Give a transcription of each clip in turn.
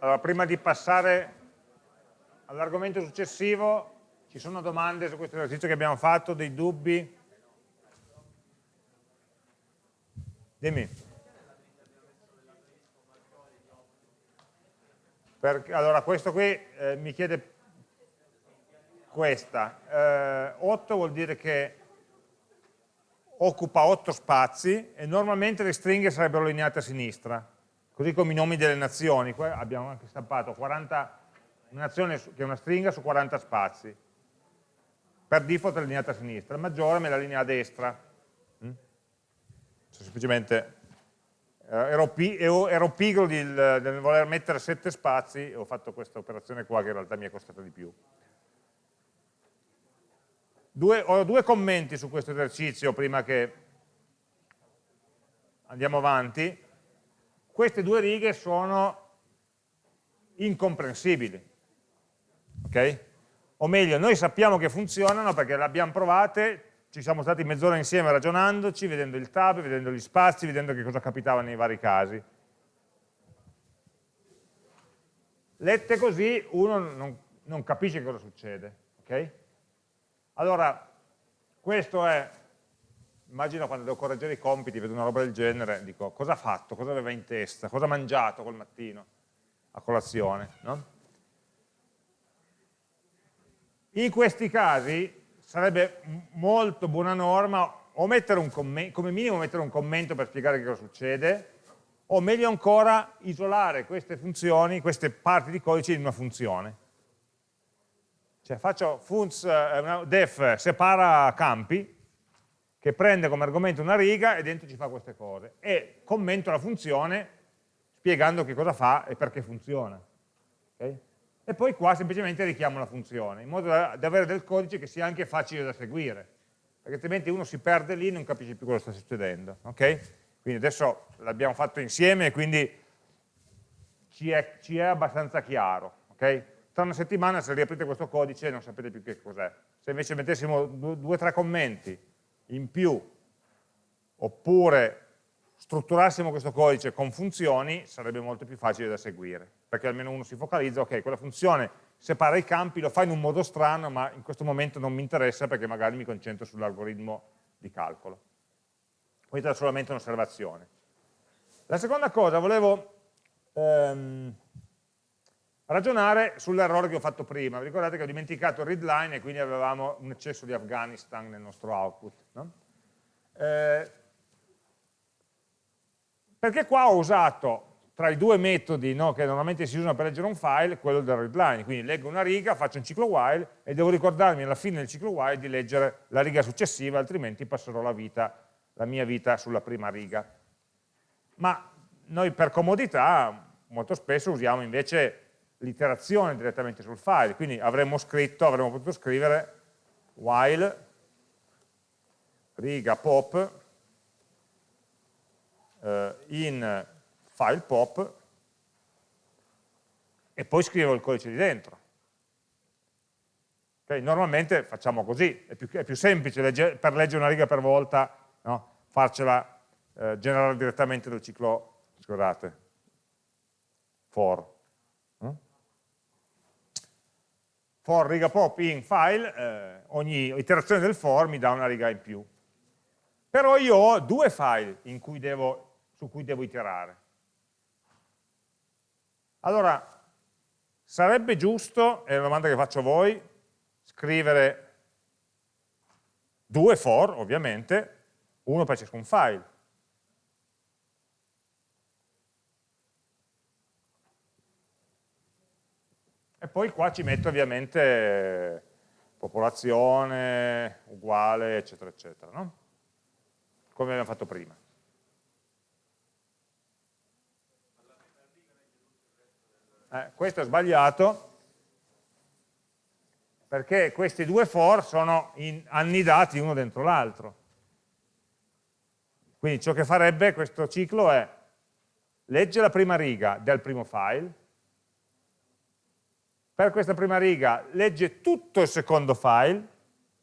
Allora, prima di passare all'argomento successivo, ci sono domande su questo esercizio che abbiamo fatto, dei dubbi? Dimmi. Perché, allora, questo qui eh, mi chiede questa. Eh, 8 vuol dire che occupa 8 spazi e normalmente le stringhe sarebbero allineate a sinistra, così come i nomi delle nazioni. Qua abbiamo anche stampato 40, una nazione che è una stringa su 40 spazi. Per default è allineata a sinistra, il maggiore me la linea a destra. Mm? Semplicemente eh, ero, ero, pigro nel voler mettere 7 spazi e ho fatto questa operazione qua che in realtà mi è costata di più. Due, ho due commenti su questo esercizio prima che andiamo avanti. Queste due righe sono incomprensibili. ok? O meglio, noi sappiamo che funzionano perché le abbiamo provate, ci siamo stati mezz'ora insieme ragionandoci, vedendo il tab, vedendo gli spazi, vedendo che cosa capitava nei vari casi. Lette così uno non, non capisce cosa succede. Okay? Allora, questo è, immagino quando devo correggere i compiti, vedo una roba del genere, dico cosa ha fatto, cosa aveva in testa, cosa ha mangiato col mattino a colazione. No? In questi casi sarebbe molto buona norma o mettere un come minimo mettere un commento per spiegare che cosa succede, o meglio ancora isolare queste funzioni, queste parti di codice in una funzione. Cioè faccio funz, eh, def separa campi, che prende come argomento una riga e dentro ci fa queste cose, e commento la funzione spiegando che cosa fa e perché funziona. Okay? E poi qua semplicemente richiamo la funzione, in modo da, da avere del codice che sia anche facile da seguire, perché altrimenti uno si perde lì e non capisce più cosa sta succedendo. Okay? Quindi adesso l'abbiamo fatto insieme e quindi ci è, ci è abbastanza chiaro. Okay? tra una settimana se riaprite questo codice non sapete più che cos'è. Se invece mettessimo due o tre commenti in più, oppure strutturassimo questo codice con funzioni, sarebbe molto più facile da seguire, perché almeno uno si focalizza, ok, quella funzione separa i campi, lo fa in un modo strano, ma in questo momento non mi interessa perché magari mi concentro sull'algoritmo di calcolo. Questa è solamente un'osservazione. La seconda cosa, volevo ehm, ragionare sull'errore che ho fatto prima. Vi ricordate che ho dimenticato il readline e quindi avevamo un eccesso di Afghanistan nel nostro output. No? Eh, perché qua ho usato tra i due metodi no, che normalmente si usano per leggere un file, quello del readline, quindi leggo una riga, faccio un ciclo while e devo ricordarmi alla fine del ciclo while di leggere la riga successiva, altrimenti passerò la, vita, la mia vita sulla prima riga. Ma noi per comodità molto spesso usiamo invece l'iterazione direttamente sul file, quindi avremmo scritto, avremmo potuto scrivere while riga pop eh, in file pop e poi scrivo il codice di dentro. Okay? Normalmente facciamo così, è più, è più semplice legge, per leggere una riga per volta no? farcela eh, generare direttamente dal ciclo, scusate, for. For riga pop in file, eh, ogni iterazione del for mi dà una riga in più. Però io ho due file cui devo, su cui devo iterare. Allora, sarebbe giusto, è una domanda che faccio a voi, scrivere due for, ovviamente, uno per ciascun file. E poi qua ci metto ovviamente popolazione, uguale, eccetera, eccetera, no? come abbiamo fatto prima. Eh, questo è sbagliato, perché questi due for sono annidati uno dentro l'altro. Quindi ciò che farebbe questo ciclo è legge la prima riga del primo file, per questa prima riga legge tutto il secondo file,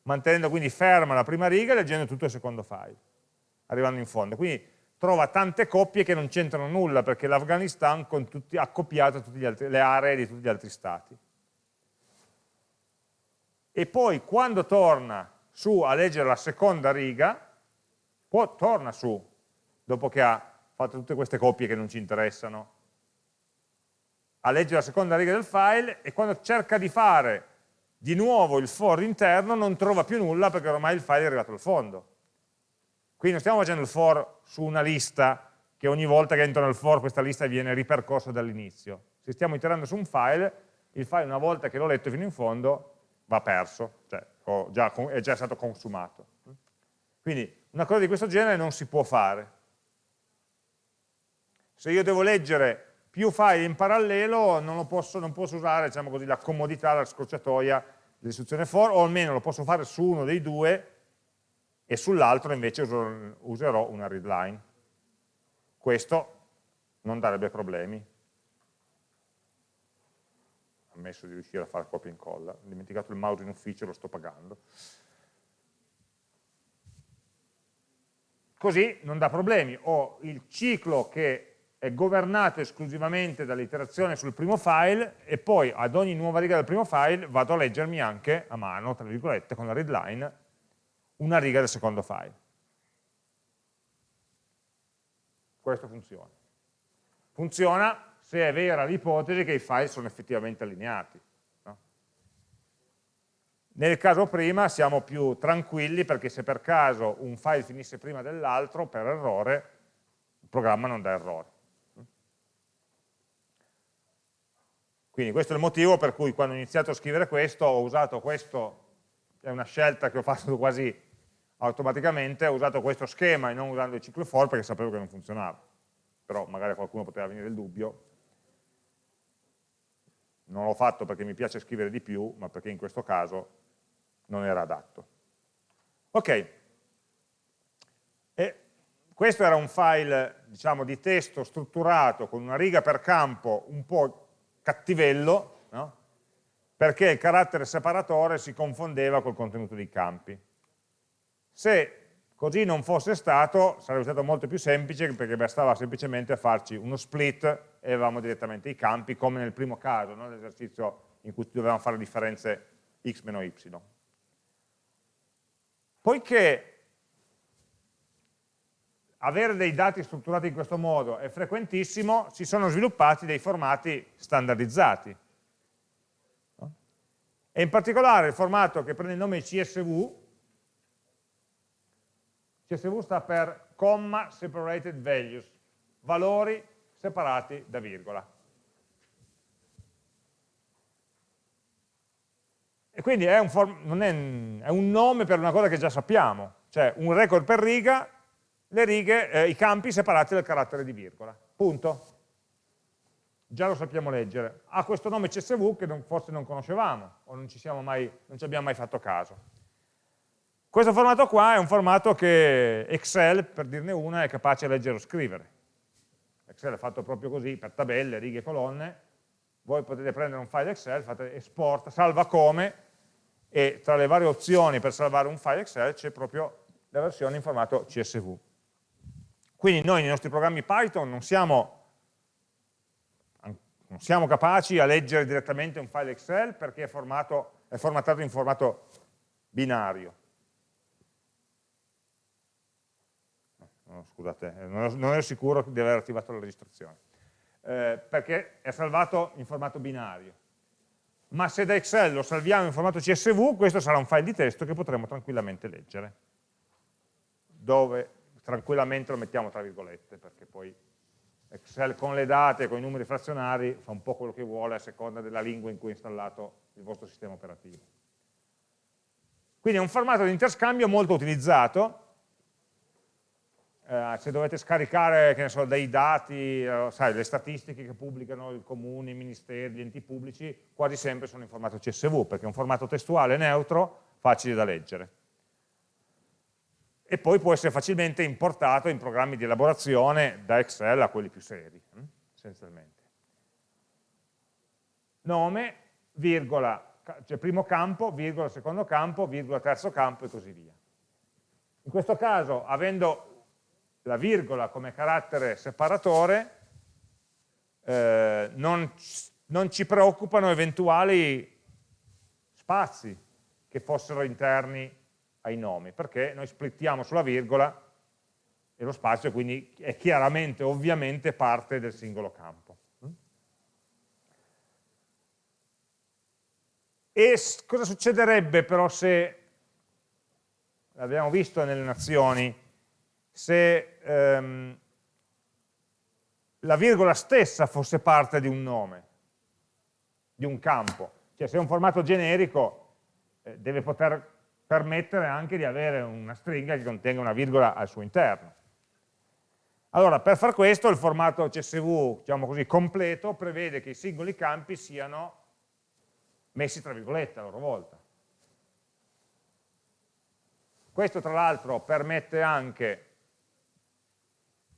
mantenendo quindi ferma la prima riga e leggendo tutto il secondo file, arrivando in fondo. Quindi trova tante coppie che non c'entrano nulla perché l'Afghanistan ha tutte altri, le aree di tutti gli altri stati. E poi quando torna su a leggere la seconda riga, poi torna su, dopo che ha fatto tutte queste coppie che non ci interessano, a leggere la seconda riga del file e quando cerca di fare di nuovo il for interno non trova più nulla perché ormai il file è arrivato al fondo. Qui non stiamo facendo il for su una lista che ogni volta che entro nel for questa lista viene ripercorsa dall'inizio. Se stiamo iterando su un file, il file una volta che l'ho letto fino in fondo va perso, cioè già, è già stato consumato. Quindi una cosa di questo genere non si può fare. Se io devo leggere più file in parallelo non, posso, non posso, usare diciamo così, la comodità, la scorciatoia dell'istruzione for, o almeno lo posso fare su uno dei due e sull'altro invece userò una readline. Questo non darebbe problemi. Ammesso di riuscire a fare copia e incolla. Ho dimenticato il mouse in ufficio, lo sto pagando. Così non dà problemi. Ho il ciclo che è governato esclusivamente dall'iterazione sul primo file e poi ad ogni nuova riga del primo file vado a leggermi anche a mano, tra virgolette, con la readline, una riga del secondo file. Questo funziona. Funziona se è vera l'ipotesi che i file sono effettivamente allineati. No? Nel caso prima siamo più tranquilli perché se per caso un file finisse prima dell'altro, per errore, il programma non dà errore. Quindi questo è il motivo per cui quando ho iniziato a scrivere questo ho usato questo, è una scelta che ho fatto quasi automaticamente, ho usato questo schema e non usando il ciclo for perché sapevo che non funzionava. Però magari qualcuno poteva venire il dubbio. Non l'ho fatto perché mi piace scrivere di più, ma perché in questo caso non era adatto. Ok, e questo era un file diciamo, di testo strutturato con una riga per campo un po' cattivello, no? perché il carattere separatore si confondeva col contenuto dei campi. Se così non fosse stato, sarebbe stato molto più semplice perché bastava semplicemente farci uno split e avevamo direttamente i campi, come nel primo caso, no? l'esercizio in cui dovevamo fare differenze x meno y. Poiché avere dei dati strutturati in questo modo è frequentissimo, si sono sviluppati dei formati standardizzati. E in particolare il formato che prende il nome CSV, CSV sta per comma separated values, valori separati da virgola. E quindi è un, è, è un nome per una cosa che già sappiamo, cioè un record per riga le righe, eh, i campi separati dal carattere di virgola. Punto. Già lo sappiamo leggere. Ha questo nome CSV che non, forse non conoscevamo o non ci, mai, non ci abbiamo mai fatto caso. Questo formato qua è un formato che Excel, per dirne una, è capace di leggere o scrivere. Excel è fatto proprio così, per tabelle, righe colonne. Voi potete prendere un file Excel, fate export, salva come, e tra le varie opzioni per salvare un file Excel c'è proprio la versione in formato CSV. Quindi noi nei nostri programmi Python non siamo, non siamo capaci a leggere direttamente un file Excel perché è, formato, è formattato in formato binario. No, scusate, eh, non ero sicuro di aver attivato la registrazione. Eh, perché è salvato in formato binario. Ma se da Excel lo salviamo in formato CSV, questo sarà un file di testo che potremo tranquillamente leggere. Dove tranquillamente lo mettiamo tra virgolette, perché poi Excel con le date, con i numeri frazionari, fa un po' quello che vuole a seconda della lingua in cui è installato il vostro sistema operativo. Quindi è un formato di interscambio molto utilizzato, eh, se dovete scaricare so, dei dati, eh, sai, le statistiche che pubblicano il comune, i ministeri, gli enti pubblici, quasi sempre sono in formato CSV, perché è un formato testuale neutro, facile da leggere e poi può essere facilmente importato in programmi di elaborazione da Excel a quelli più seri, hm, essenzialmente. Nome, virgola, cioè primo campo, virgola, secondo campo, virgola, terzo campo e così via. In questo caso, avendo la virgola come carattere separatore, eh, non, non ci preoccupano eventuali spazi che fossero interni ai nomi, perché noi splittiamo sulla virgola e lo spazio quindi è chiaramente, ovviamente, parte del singolo campo. E cosa succederebbe però se, l'abbiamo visto nelle nazioni, se ehm, la virgola stessa fosse parte di un nome, di un campo? Cioè se è un formato generico eh, deve poter permettere anche di avere una stringa che contenga una virgola al suo interno. Allora, per far questo il formato CSV, diciamo così, completo prevede che i singoli campi siano messi tra virgolette a loro volta. Questo tra l'altro permette anche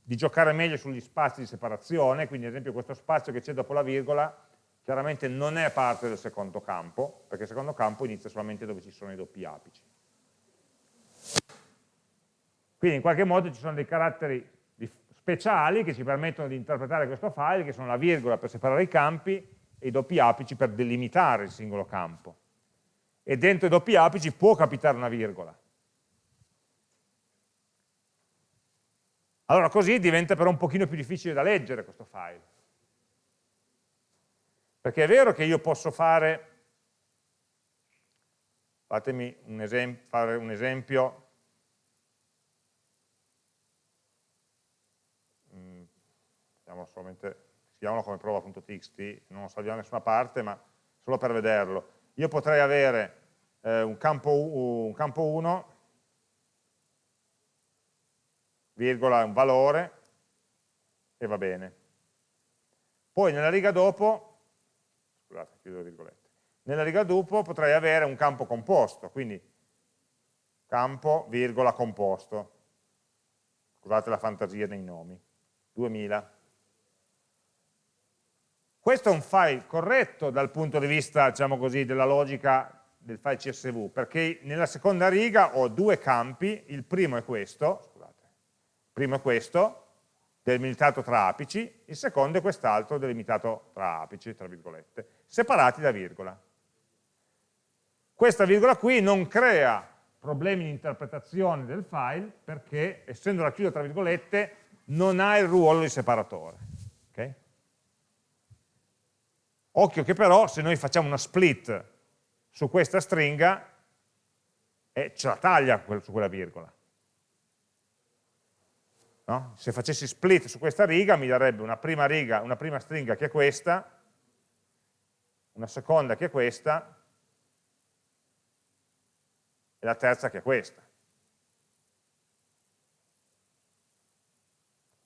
di giocare meglio sugli spazi di separazione, quindi ad esempio questo spazio che c'è dopo la virgola chiaramente non è parte del secondo campo, perché il secondo campo inizia solamente dove ci sono i doppi apici. Quindi in qualche modo ci sono dei caratteri speciali che ci permettono di interpretare questo file, che sono la virgola per separare i campi e i doppi apici per delimitare il singolo campo. E dentro i doppi apici può capitare una virgola. Allora così diventa però un pochino più difficile da leggere questo file. Perché è vero che io posso fare, fatemi un esempio, fare un esempio, mm, solamente, scriviamolo come prova.txt, non lo salviamo da nessuna parte, ma solo per vederlo. Io potrei avere eh, un campo 1, virgola, un valore, e va bene. Poi nella riga dopo scusate, chiudo le virgolette. Nella riga dopo potrei avere un campo composto, quindi campo, virgola, composto. Scusate la fantasia dei nomi. 2000. Questo è un file corretto dal punto di vista, diciamo così, della logica del file CSV, perché nella seconda riga ho due campi, il primo è questo, scusate, il primo è questo, delimitato tra apici, il secondo è quest'altro delimitato tra apici, tra virgolette, separati da virgola. Questa virgola qui non crea problemi di interpretazione del file perché, essendo racchiusa tra virgolette, non ha il ruolo di separatore. Okay? Occhio che però se noi facciamo una split su questa stringa, eh, ce la taglia su quella virgola. No? Se facessi split su questa riga mi darebbe una prima, riga, una prima stringa che è questa, una seconda che è questa e la terza che è questa.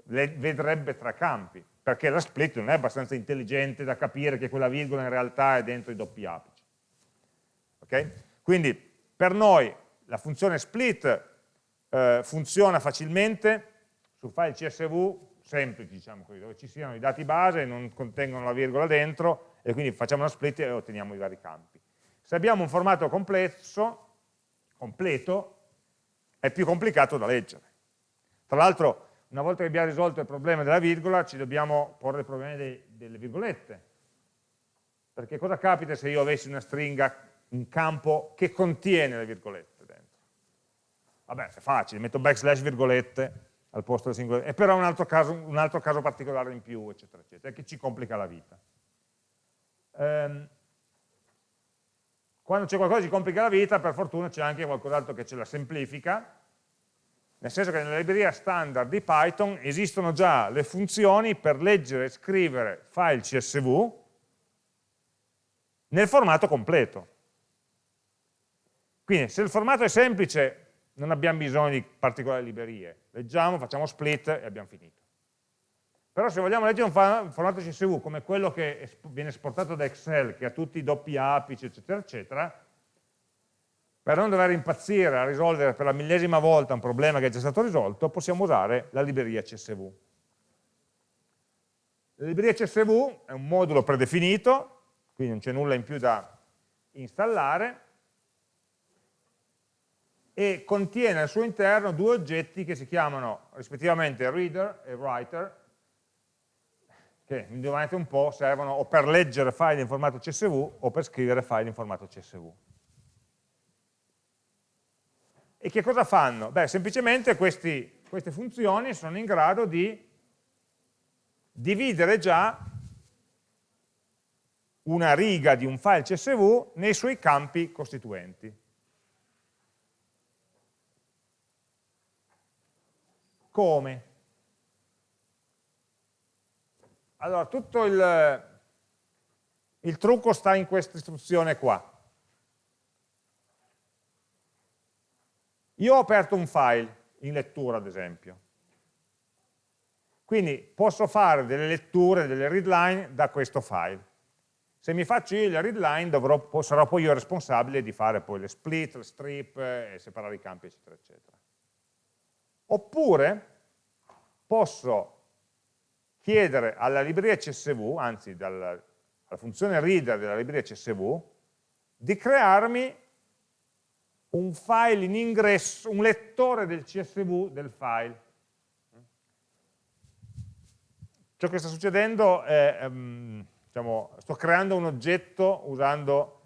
Le vedrebbe tra campi, perché la split non è abbastanza intelligente da capire che quella virgola in realtà è dentro i doppi apici. Okay? Quindi per noi la funzione split eh, funziona facilmente su file CSV semplici, diciamo così, dove ci siano i dati base e non contengono la virgola dentro e quindi facciamo una split e otteniamo i vari campi. Se abbiamo un formato complesso, completo, è più complicato da leggere. Tra l'altro, una volta che abbiamo risolto il problema della virgola, ci dobbiamo porre il problema dei, delle virgolette. Perché cosa capita se io avessi una stringa, un campo che contiene le virgolette dentro? Vabbè, è facile, metto backslash virgolette, al posto del singolo, è però un altro, caso, un altro caso particolare in più, eccetera, eccetera, che ci complica la vita. Ehm, quando c'è qualcosa che ci complica la vita, per fortuna c'è anche qualcos'altro che ce la semplifica, nel senso che nella libreria standard di Python esistono già le funzioni per leggere e scrivere file CSV nel formato completo. Quindi se il formato è semplice non abbiamo bisogno di particolari librerie, leggiamo, facciamo split e abbiamo finito. Però se vogliamo leggere un formato CSV come quello che viene esportato da Excel, che ha tutti i doppi apici, eccetera, eccetera, per non dover impazzire a risolvere per la millesima volta un problema che è già stato risolto, possiamo usare la libreria CSV. La libreria CSV è un modulo predefinito, quindi non c'è nulla in più da installare, e contiene al suo interno due oggetti che si chiamano rispettivamente reader e writer, che indovinate un po' servono o per leggere file in formato CSV o per scrivere file in formato CSV. E che cosa fanno? Beh, semplicemente questi, queste funzioni sono in grado di dividere già una riga di un file CSV nei suoi campi costituenti. Come? Allora, tutto il, il trucco sta in questa istruzione qua. Io ho aperto un file in lettura, ad esempio. Quindi posso fare delle letture, delle readline da questo file. Se mi faccio io le readline dovrò, sarò poi io responsabile di fare poi le split, le strip, e separare i campi, eccetera, eccetera. Oppure posso chiedere alla libreria CSV, anzi dalla, alla funzione reader della libreria CSV, di crearmi un file in ingresso, un lettore del CSV del file. Ciò che sta succedendo è, um, diciamo, sto creando un oggetto usando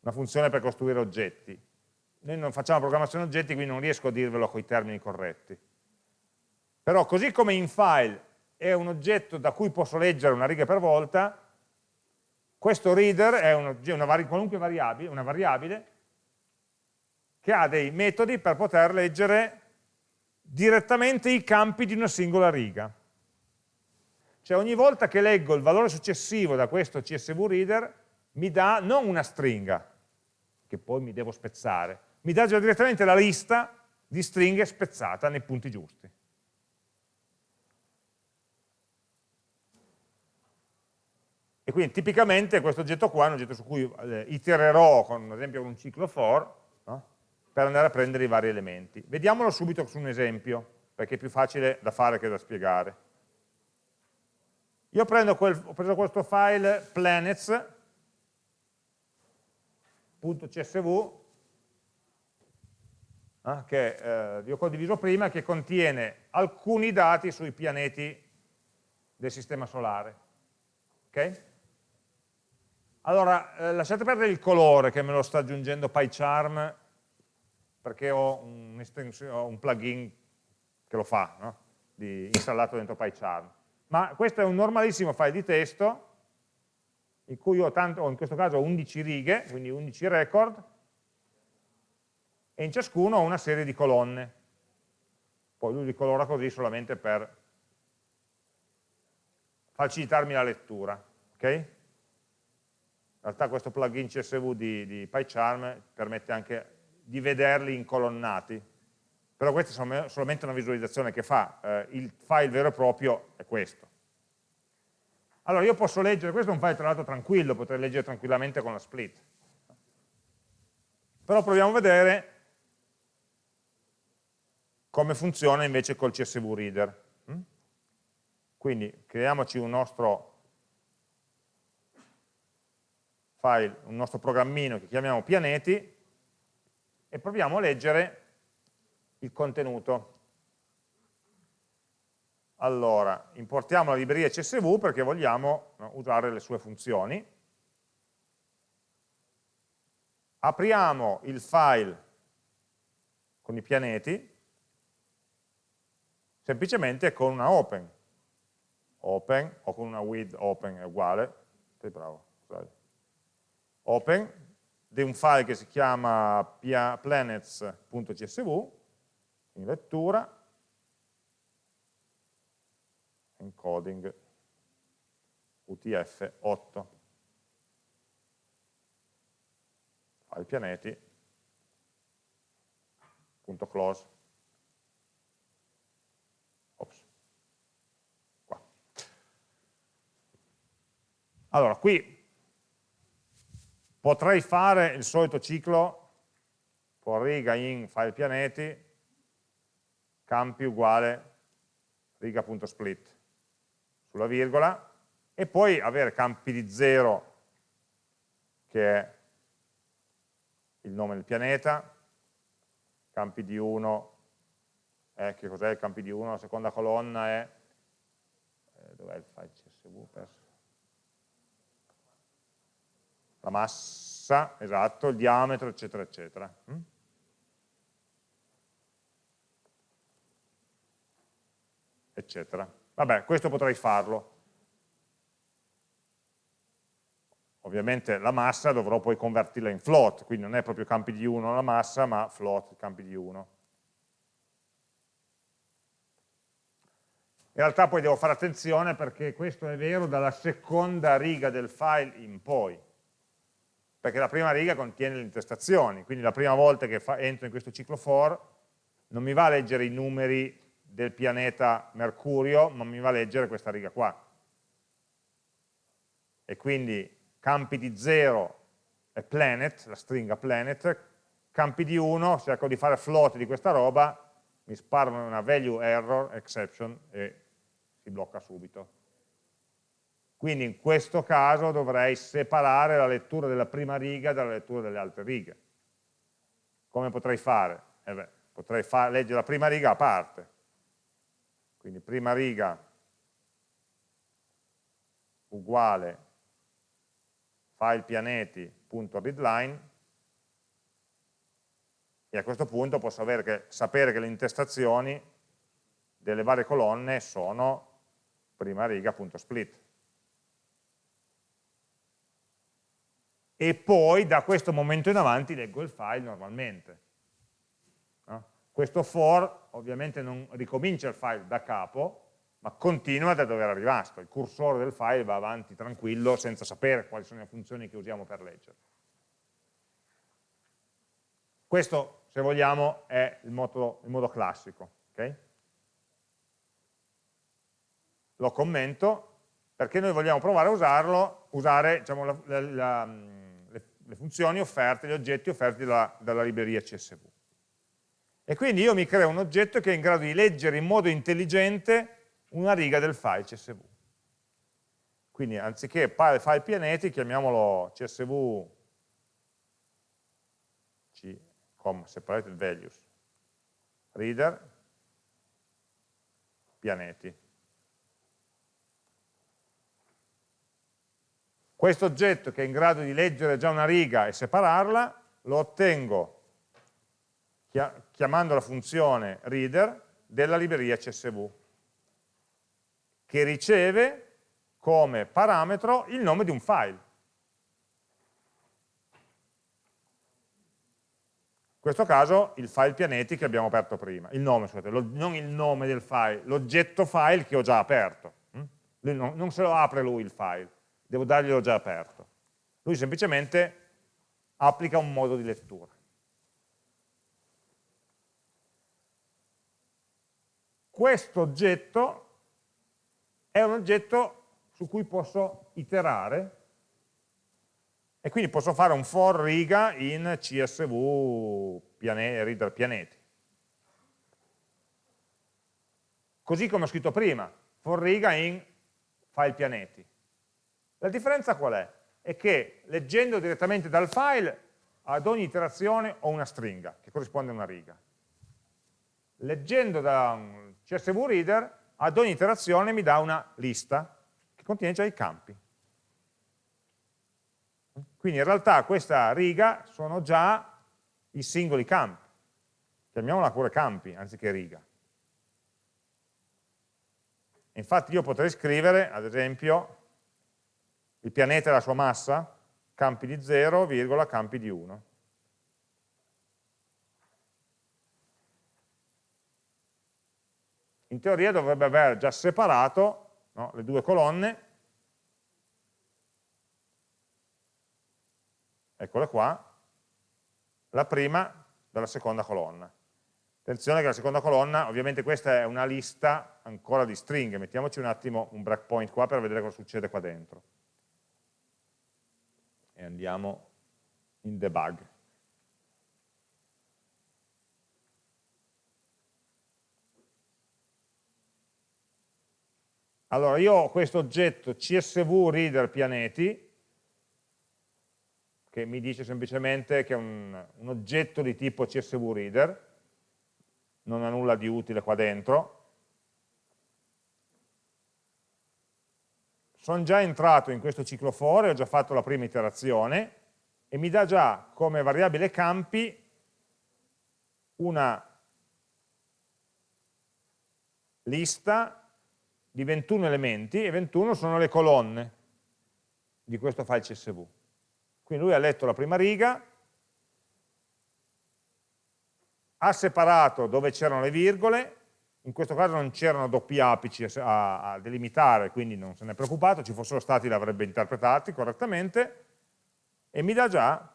una funzione per costruire oggetti. Noi non facciamo programmazione oggetti, quindi non riesco a dirvelo con i termini corretti. Però così come in file è un oggetto da cui posso leggere una riga per volta, questo reader è un, una vari, qualunque variabile, una variabile che ha dei metodi per poter leggere direttamente i campi di una singola riga. Cioè ogni volta che leggo il valore successivo da questo CSV reader mi dà non una stringa, che poi mi devo spezzare, mi dà già direttamente la lista di stringhe spezzata nei punti giusti. E quindi tipicamente questo oggetto qua è un oggetto su cui eh, itererò con ad esempio un ciclo for no? per andare a prendere i vari elementi. Vediamolo subito su un esempio, perché è più facile da fare che da spiegare. Io quel, ho preso questo file planets.csv eh, che eh, vi ho condiviso prima, che contiene alcuni dati sui pianeti del Sistema Solare. Okay? Allora, eh, lasciate perdere il colore che me lo sta aggiungendo PyCharm perché ho un, ho un plugin che lo fa, no? di, installato dentro PyCharm. Ma questo è un normalissimo file di testo in cui ho, tanto, in questo caso 11 righe, quindi 11 record, e in ciascuno ho una serie di colonne. Poi lui li colora così solamente per facilitarmi la lettura. Okay? In realtà questo plugin CSV di, di PyCharm permette anche di vederli incolonnati, però questa è solamente una visualizzazione che fa, eh, il file vero e proprio è questo. Allora io posso leggere, questo è un file tra l'altro tranquillo, potrei leggere tranquillamente con la split. Però proviamo a vedere come funziona invece col CSV Reader. Mm? Quindi creiamoci un nostro file, un nostro programmino che chiamiamo pianeti e proviamo a leggere il contenuto. Allora, importiamo la libreria CSV perché vogliamo usare le sue funzioni. Apriamo il file con i pianeti, semplicemente con una open. Open o con una with open è uguale. Sei bravo, scusate open di un file che si chiama planets.csv, in lettura, encoding utf8, file pianeti, punto close. Ops. Qua. Allora, qui Potrei fare il solito ciclo for riga in file pianeti, campi uguale riga.split sulla virgola e poi avere campi di 0 che è il nome del pianeta, campi di 1, eh, che cos'è il campi di 1? La seconda colonna è, eh, dov'è il file CSV? Perso. La massa, esatto, il diametro, eccetera, eccetera. Mm? Eccetera. Vabbè, questo potrei farlo. Ovviamente la massa dovrò poi convertirla in float, quindi non è proprio campi di 1 la massa, ma float campi di 1. In realtà poi devo fare attenzione perché questo è vero dalla seconda riga del file in poi, perché la prima riga contiene le intestazioni, quindi la prima volta che entro in questo ciclo for non mi va a leggere i numeri del pianeta Mercurio, ma mi va a leggere questa riga qua. E quindi campi di 0 è planet, la stringa planet, campi di 1, cerco di fare float di questa roba, mi sparano una value error, exception, e si blocca subito. Quindi in questo caso dovrei separare la lettura della prima riga dalla lettura delle altre righe. Come potrei fare? Eh beh, potrei far, leggere la prima riga a parte. Quindi prima riga uguale file pianeti.readline e a questo punto posso che, sapere che le intestazioni delle varie colonne sono prima riga.split. E poi da questo momento in avanti leggo il file normalmente. No? Questo for ovviamente non ricomincia il file da capo, ma continua da dove era rimasto, il cursore del file va avanti tranquillo senza sapere quali sono le funzioni che usiamo per leggere. Questo, se vogliamo, è il modo, il modo classico. Okay? Lo commento perché noi vogliamo provare a usarlo, usare diciamo, la, la, la, le, funzioni offerte, gli oggetti offerti dalla, dalla libreria CSV. E quindi io mi creo un oggetto che è in grado di leggere in modo intelligente una riga del file CSV. Quindi anziché file pianeti, chiamiamolo CSV C, separated values, reader, pianeti. Questo oggetto che è in grado di leggere già una riga e separarla, lo ottengo chiamando la funzione reader della libreria CSV che riceve come parametro il nome di un file. In questo caso il file pianeti che abbiamo aperto prima, il nome, scusate, lo, non il nome del file, l'oggetto file che ho già aperto. Hm? Non, non se lo apre lui il file, devo darglielo già aperto. Lui semplicemente applica un modo di lettura. Questo oggetto è un oggetto su cui posso iterare e quindi posso fare un for riga in csv piane, reader pianeti. Così come ho scritto prima, for riga in file pianeti. La differenza qual è? È che leggendo direttamente dal file ad ogni iterazione ho una stringa che corrisponde a una riga. Leggendo da un CSV reader ad ogni iterazione mi dà una lista che contiene già i campi. Quindi in realtà questa riga sono già i singoli campi. Chiamiamola pure campi anziché riga. Infatti io potrei scrivere, ad esempio, il pianeta e la sua massa, campi di 0, virgola, campi di 1. in teoria dovrebbe aver già separato no, le due colonne, eccole qua, la prima dalla seconda colonna. Attenzione che la seconda colonna, ovviamente questa è una lista ancora di stringhe, mettiamoci un attimo un breakpoint qua per vedere cosa succede qua dentro. E andiamo in debug. Allora io ho questo oggetto CSV reader pianeti, che mi dice semplicemente che è un, un oggetto di tipo CSV reader, non ha nulla di utile qua dentro. Sono già entrato in questo ciclo for, ho già fatto la prima iterazione e mi dà già come variabile campi una lista di 21 elementi e 21 sono le colonne di questo file CSV. Quindi lui ha letto la prima riga, ha separato dove c'erano le virgole, in questo caso non c'erano doppi apici a, a, delimitare, quindi non se ne è preoccupato, ci fossero stati li avrebbe interpretati correttamente, e mi dà già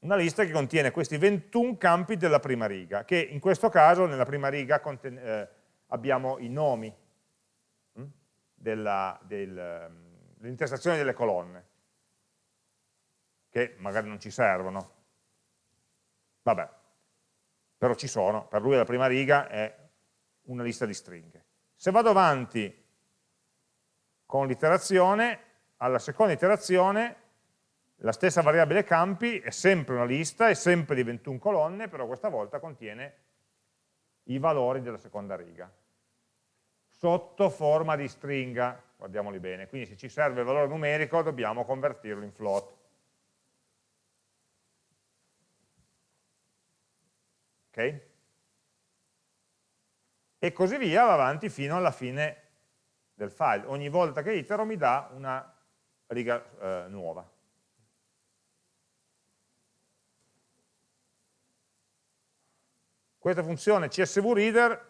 una lista che contiene questi 21 campi della prima riga, che in questo caso nella prima riga eh, abbiamo i nomi hm, dell'intersezione delle colonne, che magari non ci servono. Vabbè, però ci sono, per lui la prima riga è una lista di stringhe. Se vado avanti con l'iterazione, alla seconda iterazione la stessa variabile campi è sempre una lista, è sempre di 21 colonne, però questa volta contiene i valori della seconda riga, sotto forma di stringa, guardiamoli bene, quindi se ci serve il valore numerico dobbiamo convertirlo in float. Ok? E così via va avanti fino alla fine del file. Ogni volta che itero mi dà una riga eh, nuova. Questa funzione CSV Reader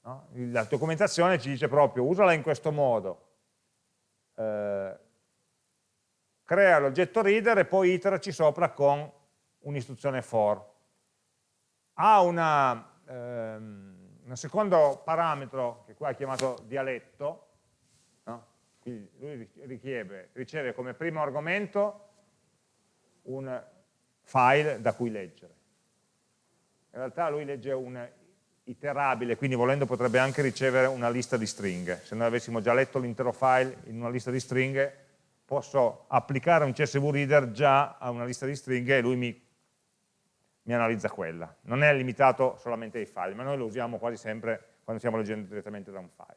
no? la documentazione ci dice proprio usala in questo modo, eh, crea l'oggetto reader e poi iteraci sopra con un'istruzione for. Ha una, ehm, un secondo parametro che qua è chiamato dialetto, no? quindi lui richiede, riceve come primo argomento un file da cui leggere. In realtà lui legge un iterabile, quindi volendo potrebbe anche ricevere una lista di stringhe. Se noi avessimo già letto l'intero file in una lista di stringhe, posso applicare un CSV Reader già a una lista di stringhe e lui mi, mi analizza quella. Non è limitato solamente ai file, ma noi lo usiamo quasi sempre quando stiamo leggendo direttamente da un file.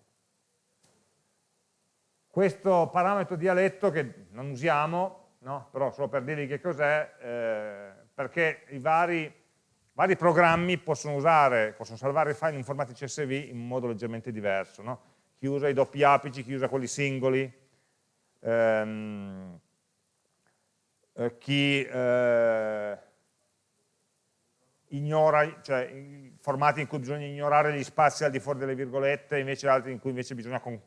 Questo parametro dialetto che non usiamo no? però solo per dirvi che cos'è, eh, perché i vari, vari, programmi possono usare, possono salvare i file in formati CSV in modo leggermente diverso, no? chi usa i doppi apici, chi usa quelli singoli, ehm, eh, chi eh, ignora, cioè formati in cui bisogna ignorare gli spazi al di fuori delle virgolette, invece altri in cui invece bisogna con,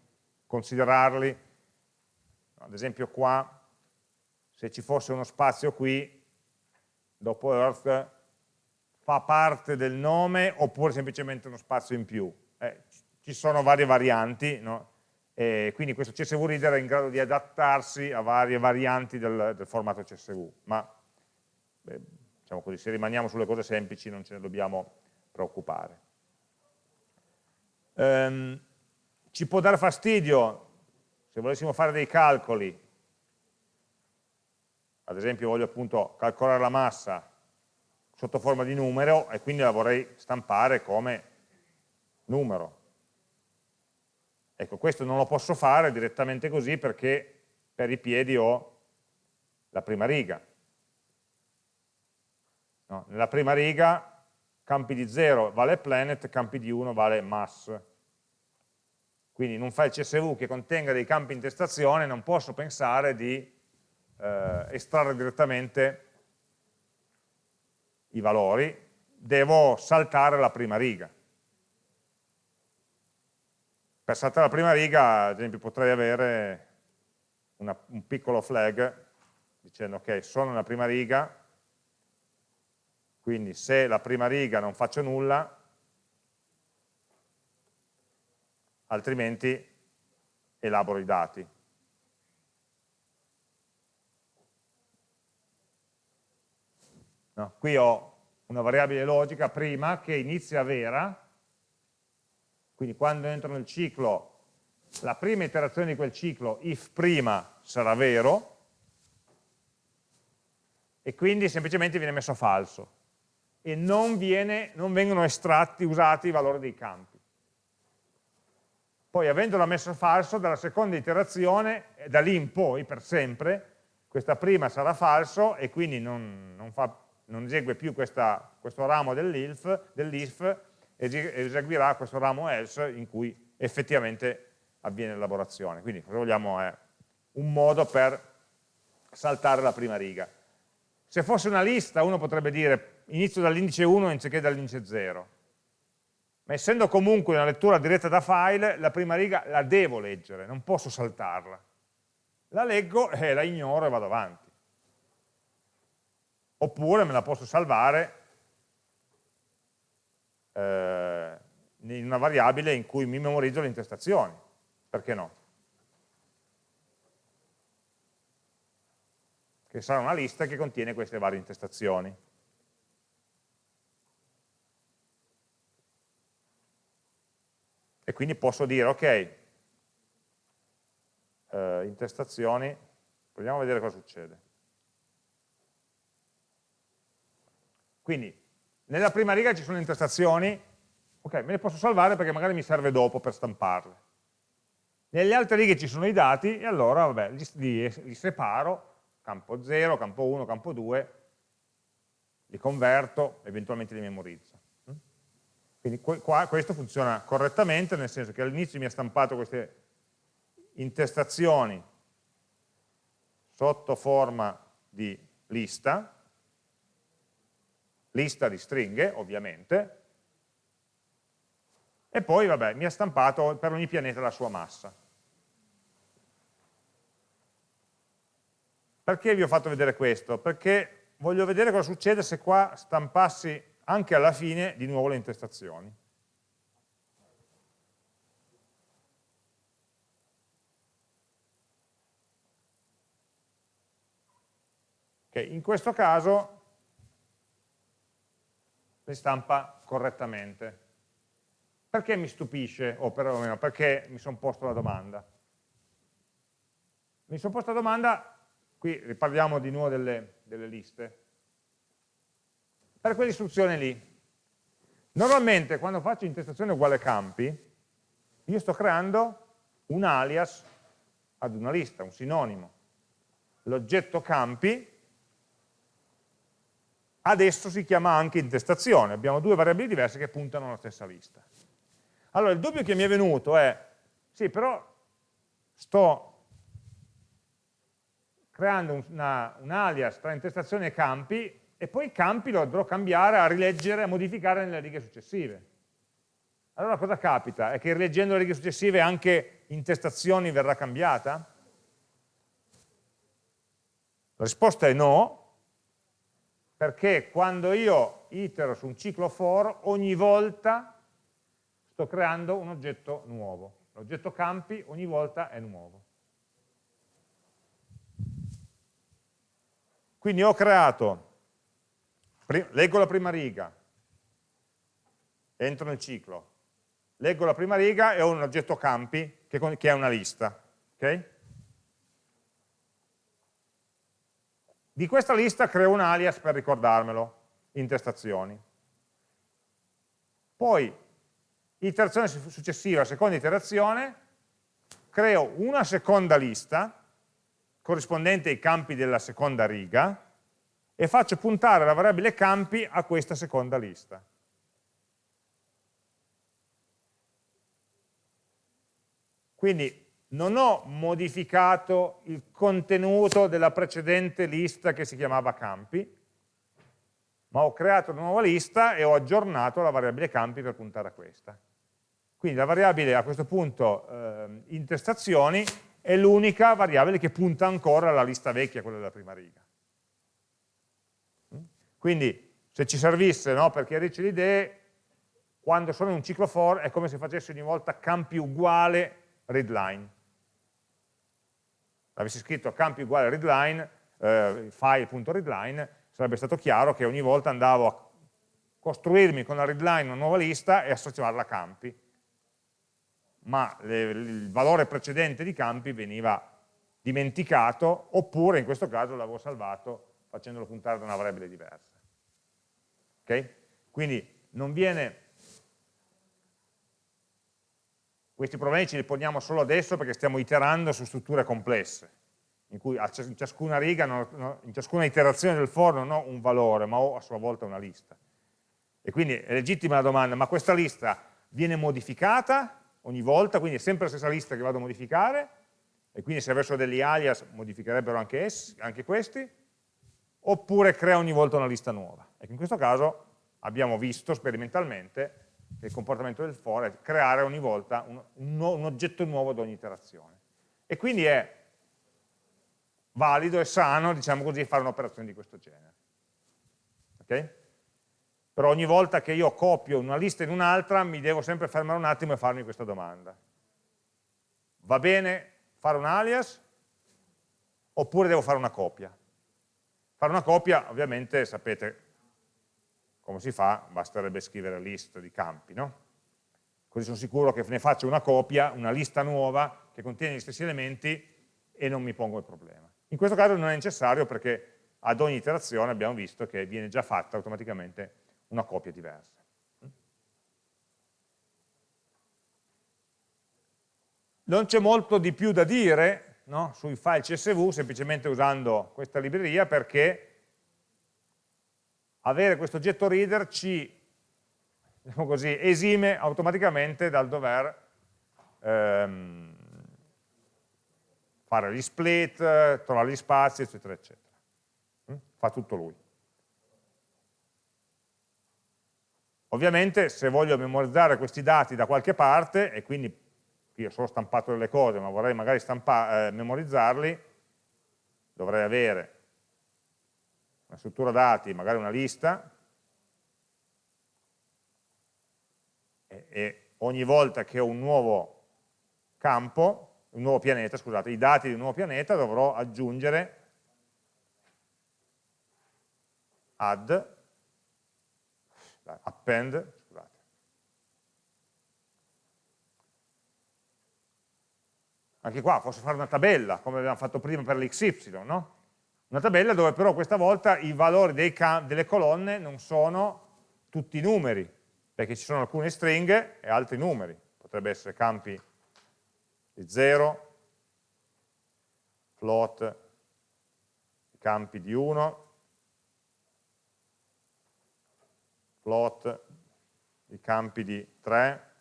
considerarli, ad esempio qua se ci fosse uno spazio qui, dopo earth, fa parte del nome oppure semplicemente uno spazio in più. Eh, ci sono varie varianti, no? e quindi questo CSV Reader è in grado di adattarsi a varie varianti del, del formato CSV, ma beh, diciamo così, se rimaniamo sulle cose semplici non ce ne dobbiamo preoccupare. Um, ci può dare fastidio, se volessimo fare dei calcoli, ad esempio voglio appunto calcolare la massa sotto forma di numero e quindi la vorrei stampare come numero. Ecco, questo non lo posso fare direttamente così perché per i piedi ho la prima riga. No, nella prima riga campi di 0 vale planet, campi di 1 vale mass. Quindi in un file CSV che contenga dei campi in intestazione non posso pensare di eh, estrarre direttamente i valori, devo saltare la prima riga. Per saltare la prima riga, ad esempio, potrei avere una, un piccolo flag dicendo ok, sono nella prima riga, quindi se la prima riga non faccio nulla, altrimenti elaboro i dati. No? Qui ho una variabile logica prima che inizia vera, quindi quando entro nel ciclo, la prima iterazione di quel ciclo, if prima, sarà vero, e quindi semplicemente viene messo falso e non, viene, non vengono estratti, usati i valori dei campi. Poi avendolo messo falso, dalla seconda iterazione, da lì in poi, per sempre, questa prima sarà falso e quindi non, non, fa, non esegue più questa, questo ramo dell'if, dell eseguirà questo ramo else in cui effettivamente avviene l'elaborazione. Quindi cosa vogliamo è un modo per saltare la prima riga. Se fosse una lista uno potrebbe dire inizio dall'indice 1 anziché dall'indice 0, ma essendo comunque una lettura diretta da file, la prima riga la devo leggere, non posso saltarla. La leggo e la ignoro e vado avanti. Oppure me la posso salvare eh, in una variabile in cui mi memorizzo le intestazioni, perché no? Che sarà una lista che contiene queste varie intestazioni. E quindi posso dire, ok, eh, intestazioni, proviamo a vedere cosa succede. Quindi, nella prima riga ci sono intestazioni, ok, me le posso salvare perché magari mi serve dopo per stamparle. Nelle altre righe ci sono i dati e allora vabbè, li, li, li separo, campo 0, campo 1, campo 2, li converto, eventualmente li memorizzo. Quindi qua, questo funziona correttamente, nel senso che all'inizio mi ha stampato queste intestazioni sotto forma di lista, lista di stringhe ovviamente, e poi vabbè, mi ha stampato per ogni pianeta la sua massa. Perché vi ho fatto vedere questo? Perché voglio vedere cosa succede se qua stampassi anche alla fine di nuovo le intestazioni. Okay, in questo caso le stampa correttamente. Perché mi stupisce, o perlomeno perché mi sono posto la domanda? Mi sono posto la domanda, qui riparliamo di nuovo delle, delle liste, per quell'istruzione lì. Normalmente quando faccio intestazione uguale campi, io sto creando un alias ad una lista, un sinonimo. L'oggetto campi adesso si chiama anche intestazione, abbiamo due variabili diverse che puntano alla stessa lista. Allora il dubbio che mi è venuto è, sì però sto creando una, un alias tra intestazione e campi e poi i campi lo dovrò cambiare a rileggere, a modificare nelle righe successive. Allora cosa capita? È che rileggendo le righe successive anche intestazioni verrà cambiata? La risposta è no, perché quando io itero su un ciclo for, ogni volta sto creando un oggetto nuovo. L'oggetto campi ogni volta è nuovo. Quindi ho creato leggo la prima riga, entro nel ciclo, leggo la prima riga e ho un oggetto campi che, che è una lista. Okay? Di questa lista creo un alias per ricordarmelo, intestazioni. Poi, iterazione successiva, seconda iterazione, creo una seconda lista corrispondente ai campi della seconda riga, e faccio puntare la variabile campi a questa seconda lista. Quindi non ho modificato il contenuto della precedente lista che si chiamava campi, ma ho creato una nuova lista e ho aggiornato la variabile campi per puntare a questa. Quindi la variabile a questo punto eh, intestazioni è l'unica variabile che punta ancora alla lista vecchia, quella della prima riga. Quindi se ci servisse no, per chiarirci le idee, quando sono in un ciclo for è come se facessi ogni volta campi uguale readline. Avessi scritto campi uguale readline, eh, file.readline, sarebbe stato chiaro che ogni volta andavo a costruirmi con la readline una nuova lista e associarla a campi. Ma le, il valore precedente di campi veniva dimenticato, oppure in questo caso l'avevo salvato facendolo puntare da una variabile diversa. Okay? Quindi non viene... Questi problemi ce li poniamo solo adesso perché stiamo iterando su strutture complesse, in cui in ciascuna riga, in ciascuna iterazione del for non ho un valore, ma ho a sua volta una lista. E quindi è legittima la domanda, ma questa lista viene modificata ogni volta, quindi è sempre la stessa lista che vado a modificare, e quindi se avessero degli alias modificherebbero anche, essi, anche questi, oppure crea ogni volta una lista nuova. Ecco, in questo caso abbiamo visto sperimentalmente che il comportamento del for è creare ogni volta un, un, un oggetto nuovo ad ogni iterazione. E quindi è valido e sano, diciamo così, fare un'operazione di questo genere. Okay? però ogni volta che io copio una lista in un'altra mi devo sempre fermare un attimo e farmi questa domanda. Va bene fare un alias oppure devo fare una copia? Fare una copia, ovviamente, sapete come si fa, basterebbe scrivere list di campi, no? Così sono sicuro che ne faccio una copia, una lista nuova che contiene gli stessi elementi e non mi pongo il problema. In questo caso non è necessario perché ad ogni iterazione abbiamo visto che viene già fatta automaticamente una copia diversa. Non c'è molto di più da dire no, sui file CSV semplicemente usando questa libreria perché avere questo oggetto reader ci diciamo così, esime automaticamente dal dover ehm, fare gli split, trovare gli spazi, eccetera, eccetera. Mm? Fa tutto lui. Ovviamente se voglio memorizzare questi dati da qualche parte, e quindi io ho solo stampato delle cose, ma vorrei magari eh, memorizzarli, dovrei avere una struttura dati, magari una lista, e, e ogni volta che ho un nuovo campo, un nuovo pianeta, scusate, i dati di un nuovo pianeta dovrò aggiungere add append, scusate. Anche qua posso fare una tabella, come abbiamo fatto prima per l'xy, no? Una tabella dove però questa volta i valori delle colonne non sono tutti i numeri, perché ci sono alcune stringhe e altri numeri. Potrebbe essere campi di 0, float, campi di 1, plot i campi di 3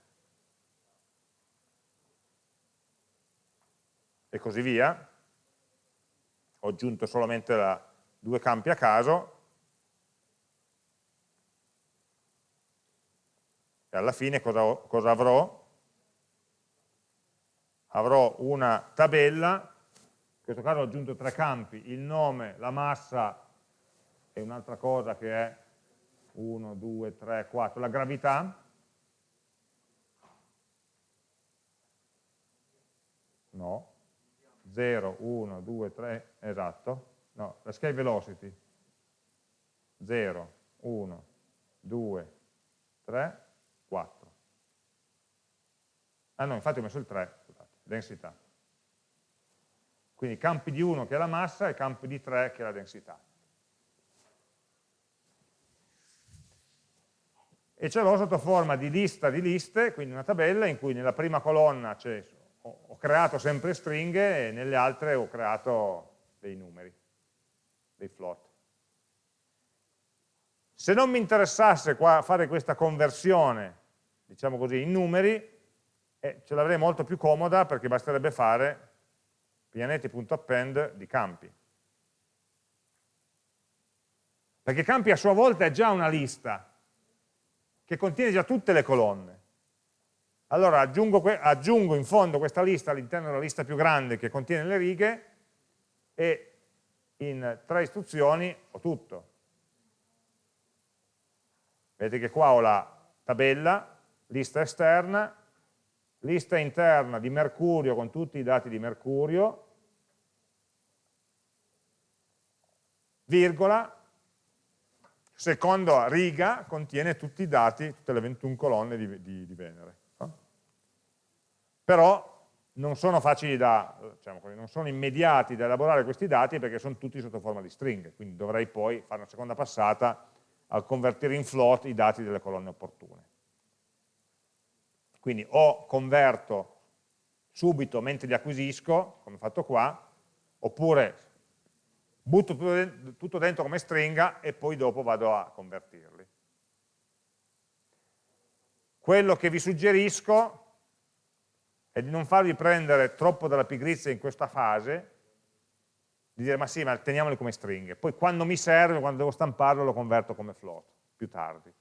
e così via. Ho aggiunto solamente la, due campi a caso. E alla fine cosa, cosa avrò? Avrò una tabella, in questo caso ho aggiunto tre campi, il nome, la massa e un'altra cosa che è 1, 2, 3, 4, la gravità, no, 0, 1, 2, 3, esatto, no, la scale velocity, 0, 1, 2, 3, 4. Ah no, infatti ho messo il 3, scusate, densità. Quindi campi di 1 che è la massa e campi di 3 che è la densità. e ce l'ho sotto forma di lista di liste, quindi una tabella in cui nella prima colonna ho creato sempre stringhe e nelle altre ho creato dei numeri, dei float. Se non mi interessasse fare questa conversione, diciamo così, in numeri, eh, ce l'avrei molto più comoda perché basterebbe fare pianeti.append di campi. Perché campi a sua volta è già una lista, che contiene già tutte le colonne. Allora aggiungo, aggiungo in fondo questa lista all'interno della lista più grande che contiene le righe e in tre istruzioni ho tutto. Vedete che qua ho la tabella, lista esterna, lista interna di Mercurio con tutti i dati di Mercurio, virgola, seconda riga contiene tutti i dati, tutte le 21 colonne di, di, di Venere. Però non sono facili da, diciamo così, non sono immediati da elaborare questi dati perché sono tutti sotto forma di stringhe, quindi dovrei poi fare una seconda passata al convertire in float i dati delle colonne opportune. Quindi o converto subito mentre li acquisisco, come fatto qua, oppure butto tutto dentro come stringa e poi dopo vado a convertirli. Quello che vi suggerisco è di non farvi prendere troppo dalla pigrizia in questa fase, di dire ma sì, ma teniamoli come stringhe, poi quando mi serve, quando devo stamparlo, lo converto come float, più tardi.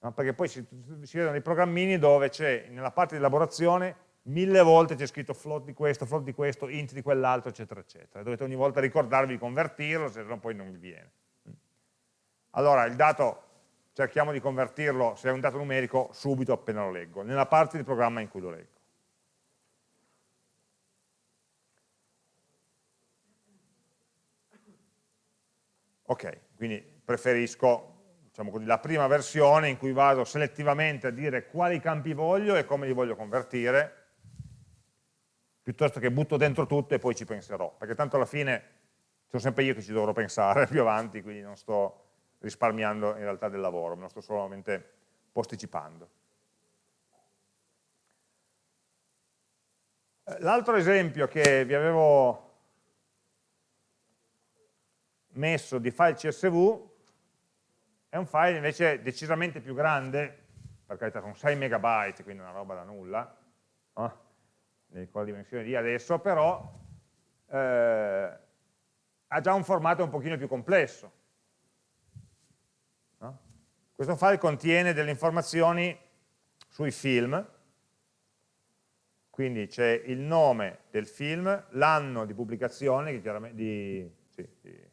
No? Perché poi si, si vedono dei programmini dove c'è, nella parte di elaborazione, mille volte c'è scritto float di questo, float di questo, int di quell'altro, eccetera, eccetera. Dovete ogni volta ricordarvi di convertirlo, se no poi non vi viene. Allora, il dato cerchiamo di convertirlo, se è un dato numerico, subito appena lo leggo, nella parte del programma in cui lo leggo. Ok, quindi preferisco diciamo così, la prima versione in cui vado selettivamente a dire quali campi voglio e come li voglio convertire, piuttosto che butto dentro tutto e poi ci penserò, perché tanto alla fine sono sempre io che ci dovrò pensare più avanti, quindi non sto risparmiando in realtà del lavoro, me lo sto solamente posticipando. Eh, l'altro esempio che vi avevo messo di file CSV è un file invece decisamente più grande, per carità con 6 megabyte, quindi una roba da nulla, no? con dimensione di adesso, però eh, ha già un formato un pochino più complesso. No? Questo file contiene delle informazioni sui film, quindi c'è il nome del film, l'anno di pubblicazione, di, sì, di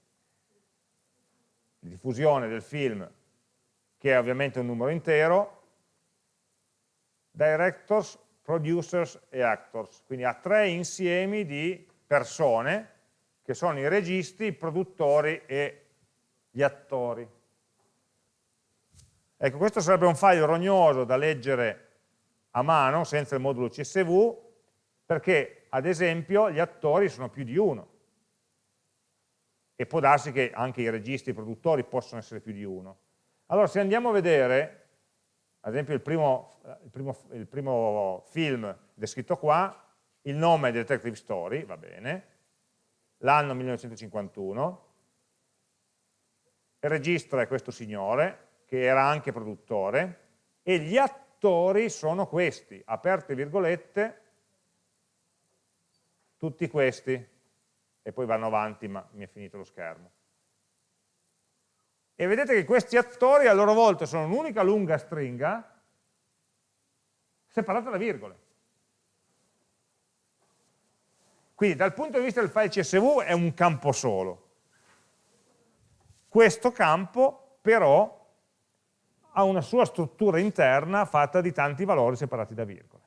di diffusione del film, che è ovviamente un numero intero, directors, producers e actors, quindi ha tre insiemi di persone che sono i registi, i produttori e gli attori. Ecco, questo sarebbe un file rognoso da leggere a mano, senza il modulo CSV, perché ad esempio gli attori sono più di uno e può darsi che anche i registi e i produttori possono essere più di uno. Allora se andiamo a vedere, ad esempio il primo, il primo, il primo film descritto qua, il nome del Detective Story, va bene, l'anno 1951, il registro è questo signore, che era anche produttore, e gli attori sono questi, aperte virgolette, tutti questi, e poi vanno avanti ma mi è finito lo schermo. E vedete che questi attori a loro volta sono un'unica lunga stringa separata da virgole. Quindi dal punto di vista del file CSV è un campo solo. Questo campo però ha una sua struttura interna fatta di tanti valori separati da virgole.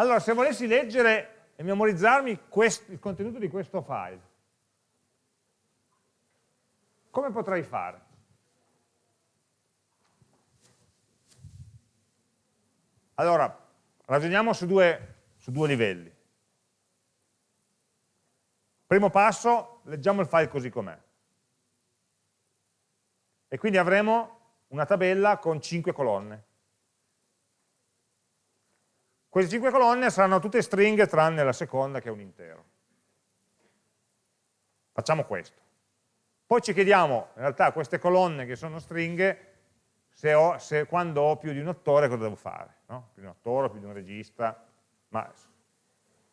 Allora, se volessi leggere e memorizzarmi il contenuto di questo file, come potrei fare? Allora, ragioniamo su due, su due livelli. Primo passo, leggiamo il file così com'è. E quindi avremo una tabella con 5 colonne. Queste cinque colonne saranno tutte stringhe tranne la seconda che è un intero. Facciamo questo. Poi ci chiediamo, in realtà, queste colonne che sono stringhe, se, ho, se quando ho più di un attore cosa devo fare? No? Più di un attore, più di un regista, ma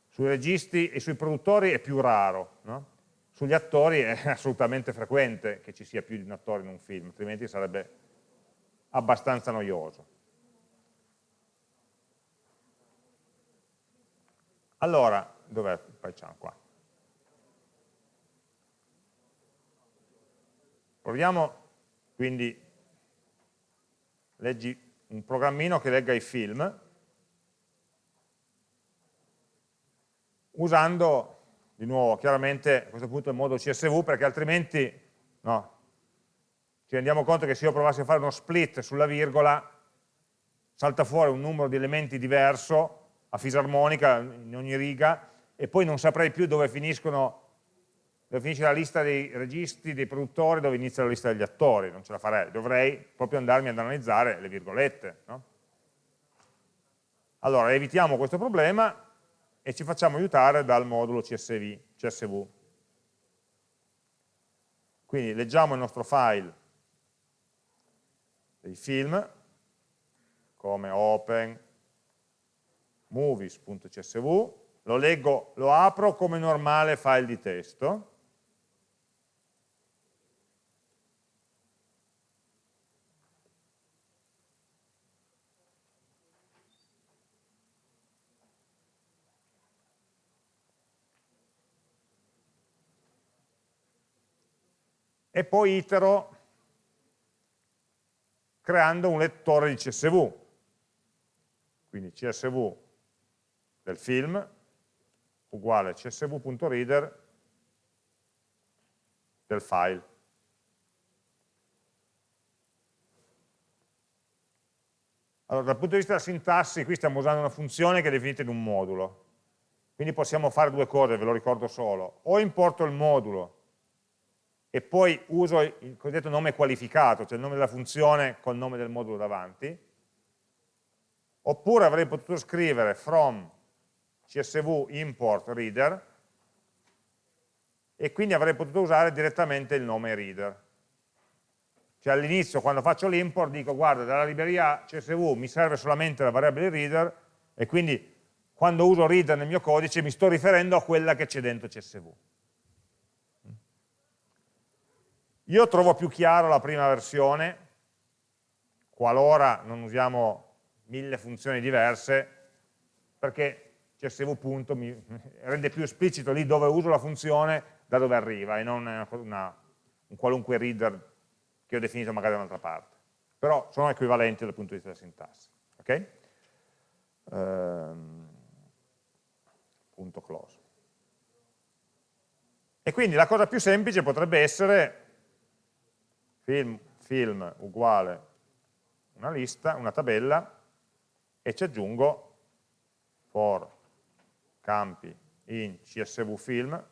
sui registi e sui produttori è più raro, no? sugli attori è assolutamente frequente che ci sia più di un attore in un film, altrimenti sarebbe abbastanza noioso. Allora, dov'è facciamo qua? Proviamo quindi, leggi un programmino che legga i film, usando, di nuovo, chiaramente a questo punto il modo CSV, perché altrimenti no, ci rendiamo conto che se io provassi a fare uno split sulla virgola, salta fuori un numero di elementi diverso a fisarmonica in ogni riga e poi non saprei più dove finiscono dove finisce la lista dei registi, dei produttori, dove inizia la lista degli attori, non ce la farei, dovrei proprio andarmi ad analizzare le virgolette. No? Allora, evitiamo questo problema e ci facciamo aiutare dal modulo CSV. CSV. Quindi leggiamo il nostro file dei film, come open movies.csv, lo leggo, lo apro come normale file di testo, e poi itero creando un lettore di CSV. Quindi CSV del film uguale csv.reader del file. Allora, dal punto di vista della sintassi, qui stiamo usando una funzione che è definita in un modulo. Quindi possiamo fare due cose, ve lo ricordo solo. O importo il modulo e poi uso il cosiddetto nome qualificato, cioè il nome della funzione col nome del modulo davanti, oppure avrei potuto scrivere from csv import reader e quindi avrei potuto usare direttamente il nome reader. Cioè all'inizio quando faccio l'import dico guarda dalla libreria csv mi serve solamente la variabile reader e quindi quando uso reader nel mio codice mi sto riferendo a quella che c'è dentro csv. Io trovo più chiaro la prima versione, qualora non usiamo mille funzioni diverse, perché csv punto mi rende più esplicito lì dove uso la funzione da dove arriva e non una, una, un qualunque reader che ho definito magari da un'altra parte. Però sono equivalenti dal punto di vista della sintassi. Okay? Ehm, punto close. E quindi la cosa più semplice potrebbe essere film, film uguale una lista, una tabella e ci aggiungo for campi in csv film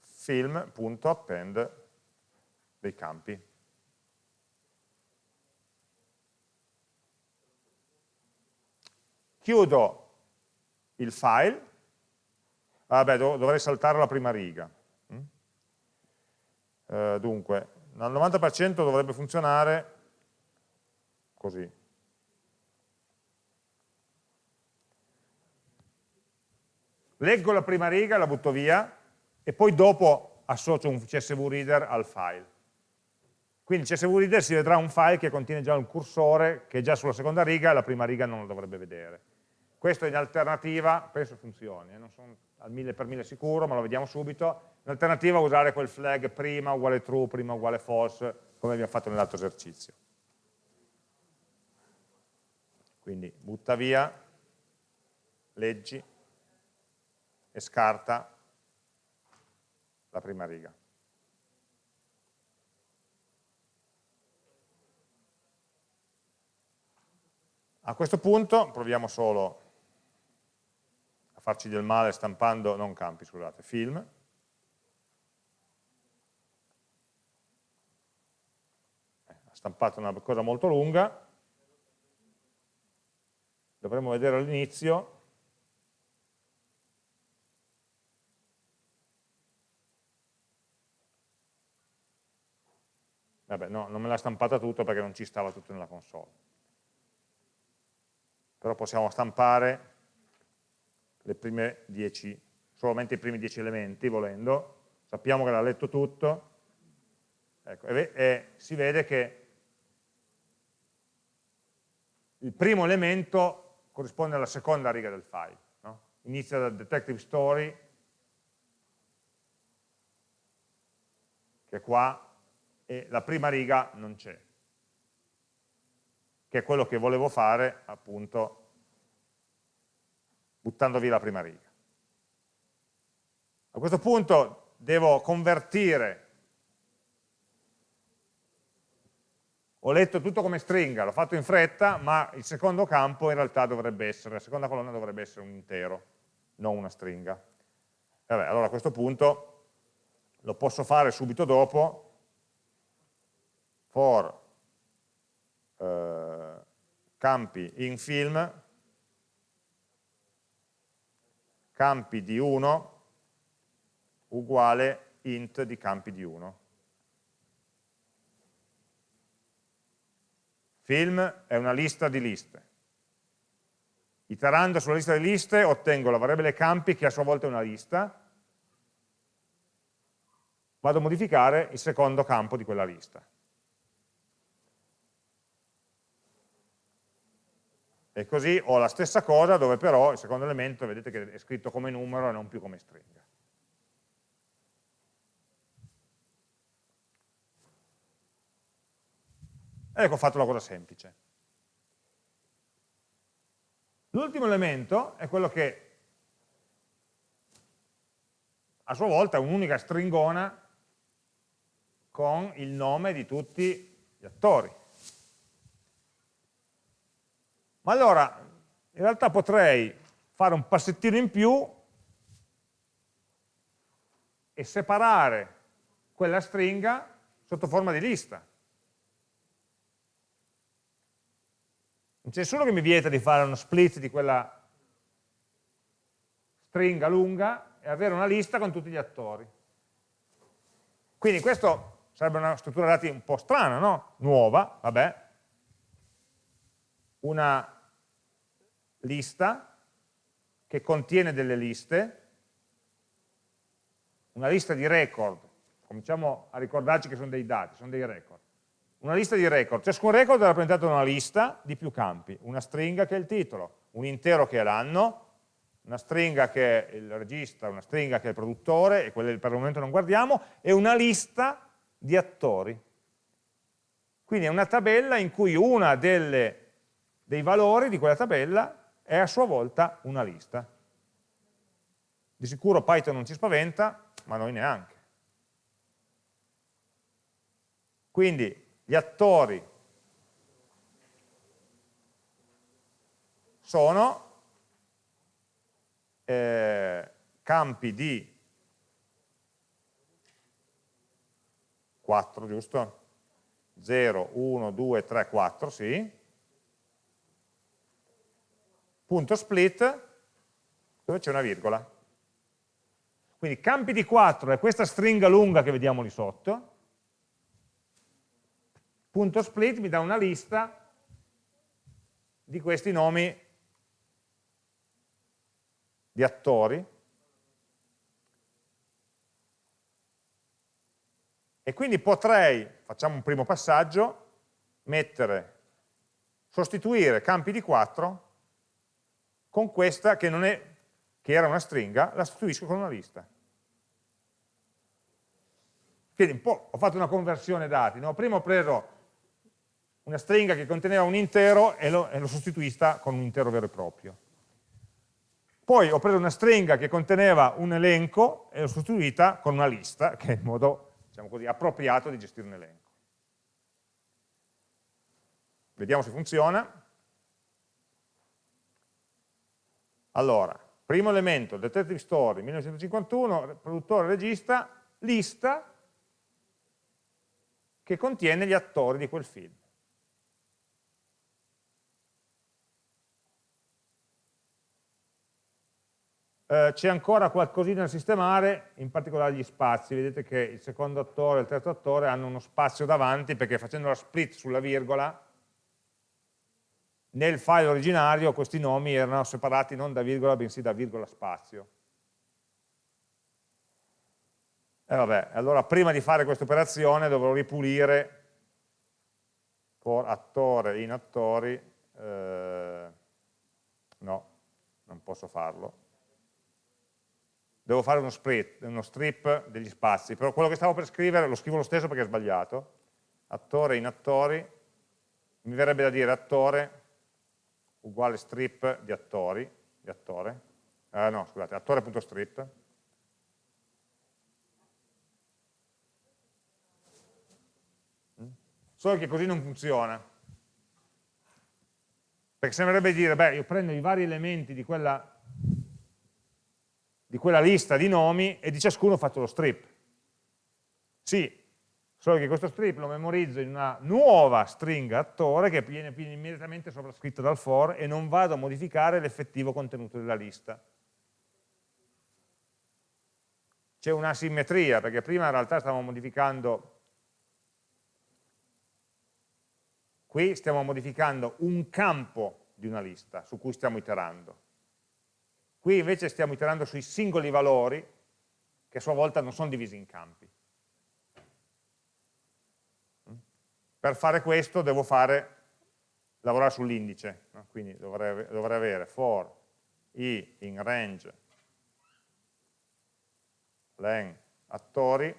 film.append dei campi. Chiudo il file, vabbè dovrei saltare la prima riga, eh, dunque, al 90% dovrebbe funzionare così. Leggo la prima riga, la butto via, e poi dopo associo un CSV Reader al file. Quindi il CSV Reader si vedrà un file che contiene già un cursore che è già sulla seconda riga e la prima riga non lo dovrebbe vedere. Questo in alternativa penso funzioni, eh, non sono al mille per mille sicuro, ma lo vediamo subito. In alternativa usare quel flag prima uguale true, prima uguale false, come abbiamo fatto nell'altro esercizio. Quindi butta via, leggi e scarta la prima riga. A questo punto proviamo solo a farci del male stampando, non campi, scusate, film. stampato una cosa molto lunga, dovremmo vedere all'inizio, vabbè no, non me l'ha stampata tutto perché non ci stava tutto nella console, però possiamo stampare le prime 10, solamente i primi 10 elementi volendo, sappiamo che l'ha letto tutto, ecco, e, e si vede che il primo elemento corrisponde alla seconda riga del file. No? Inizia da detective story, che è qua, e la prima riga non c'è, che è quello che volevo fare appunto buttando via la prima riga. A questo punto devo convertire ho letto tutto come stringa, l'ho fatto in fretta, ma il secondo campo in realtà dovrebbe essere, la seconda colonna dovrebbe essere un intero, non una stringa. Vabbè, allora a questo punto lo posso fare subito dopo, for eh, campi in film, campi di 1 uguale int di campi di 1. Film è una lista di liste. Iterando sulla lista di liste ottengo la variabile campi che a sua volta è una lista, vado a modificare il secondo campo di quella lista. E così ho la stessa cosa dove però il secondo elemento vedete che è scritto come numero e non più come stringa. Ecco, ho fatto una cosa semplice. L'ultimo elemento è quello che a sua volta è un'unica stringona con il nome di tutti gli attori. Ma allora, in realtà potrei fare un passettino in più e separare quella stringa sotto forma di lista. Non c'è nessuno che mi vieta di fare uno split di quella stringa lunga e avere una lista con tutti gli attori. Quindi questo sarebbe una struttura dati un po' strana, no? Nuova, vabbè. Una lista che contiene delle liste, una lista di record, cominciamo a ricordarci che sono dei dati, sono dei record. Una lista di record, ciascun record è rappresentato da una lista di più campi, una stringa che è il titolo, un intero che è l'anno, una stringa che è il regista, una stringa che è il produttore, e quelle per il momento non guardiamo, e una lista di attori. Quindi è una tabella in cui una delle, dei valori di quella tabella è a sua volta una lista. Di sicuro Python non ci spaventa, ma noi neanche. Quindi gli attori sono eh, campi di 4, giusto? 0, 1, 2, 3, 4, sì. Punto split, dove c'è una virgola. Quindi campi di 4 è questa stringa lunga che vediamo lì sotto, punto split mi dà una lista di questi nomi di attori e quindi potrei, facciamo un primo passaggio, mettere, sostituire campi di 4 con questa che, non è, che era una stringa, la sostituisco con una lista. Quindi ho fatto una conversione dati, no? prima ho preso una stringa che conteneva un intero e l'ho sostituita con un intero vero e proprio. Poi ho preso una stringa che conteneva un elenco e l'ho sostituita con una lista, che è il modo diciamo così, appropriato di gestire un elenco. Vediamo se funziona. Allora, primo elemento, Detective Story 1951, produttore regista, lista che contiene gli attori di quel film. Eh, c'è ancora qualcosina da sistemare, in particolare gli spazi. Vedete che il secondo attore e il terzo attore hanno uno spazio davanti perché facendo la split sulla virgola, nel file originario questi nomi erano separati non da virgola bensì da virgola spazio. E vabbè, allora prima di fare questa operazione dovrò ripulire for attore in attori, eh, no, non posso farlo, devo fare uno, split, uno strip degli spazi, però quello che stavo per scrivere lo scrivo lo stesso perché è sbagliato, attore in attori, mi verrebbe da dire attore uguale strip di attori, di attore, eh, no scusate, attore.strip, solo che così non funziona. Perché sembrerebbe dire, beh, io prendo i vari elementi di quella, di quella lista di nomi e di ciascuno faccio lo strip. Sì, solo che questo strip lo memorizzo in una nuova stringa attore che viene, immediatamente sovrascritta dal for e non vado a modificare l'effettivo contenuto della lista. C'è una simmetria, perché prima in realtà stavamo modificando, qui stiamo modificando un campo di una lista su cui stiamo iterando. Qui invece stiamo iterando sui singoli valori che a sua volta non sono divisi in campi. Per fare questo devo fare, lavorare sull'indice, no? quindi dovrei, dovrei, avere for i in range len attori,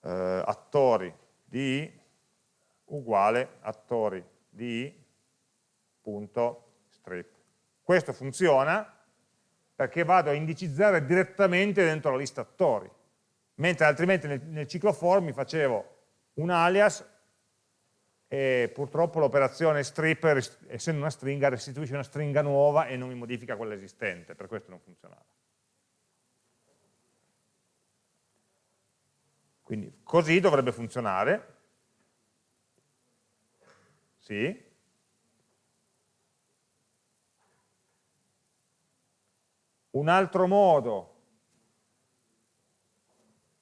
eh, attori di uguale attori di punto strip. Questo funziona perché vado a indicizzare direttamente dentro la lista attori mentre altrimenti nel, nel ciclo for mi facevo un alias e purtroppo l'operazione strip, essendo una stringa, restituisce una stringa nuova e non mi modifica quella esistente, per questo non funzionava. Quindi così dovrebbe funzionare. Sì. Un altro modo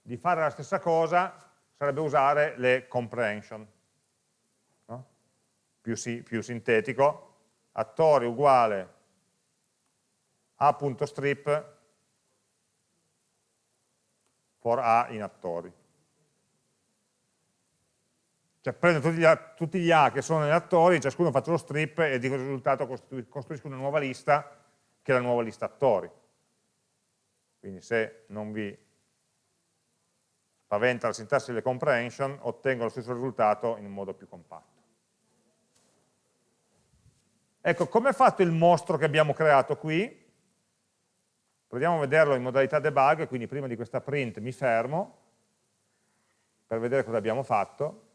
di fare la stessa cosa sarebbe usare le comprehension. No? Più, si, più sintetico, attori uguale a.strip for a in attori. Cioè prendo tutti gli, a, tutti gli A che sono negli attori, ciascuno faccio lo strip e di risultato costruisco una nuova lista che è la nuova lista attori. Quindi se non vi spaventa la sintassi delle comprehension, ottengo lo stesso risultato in un modo più compatto. Ecco, come è fatto il mostro che abbiamo creato qui? Proviamo a vederlo in modalità debug, quindi prima di questa print mi fermo per vedere cosa abbiamo fatto.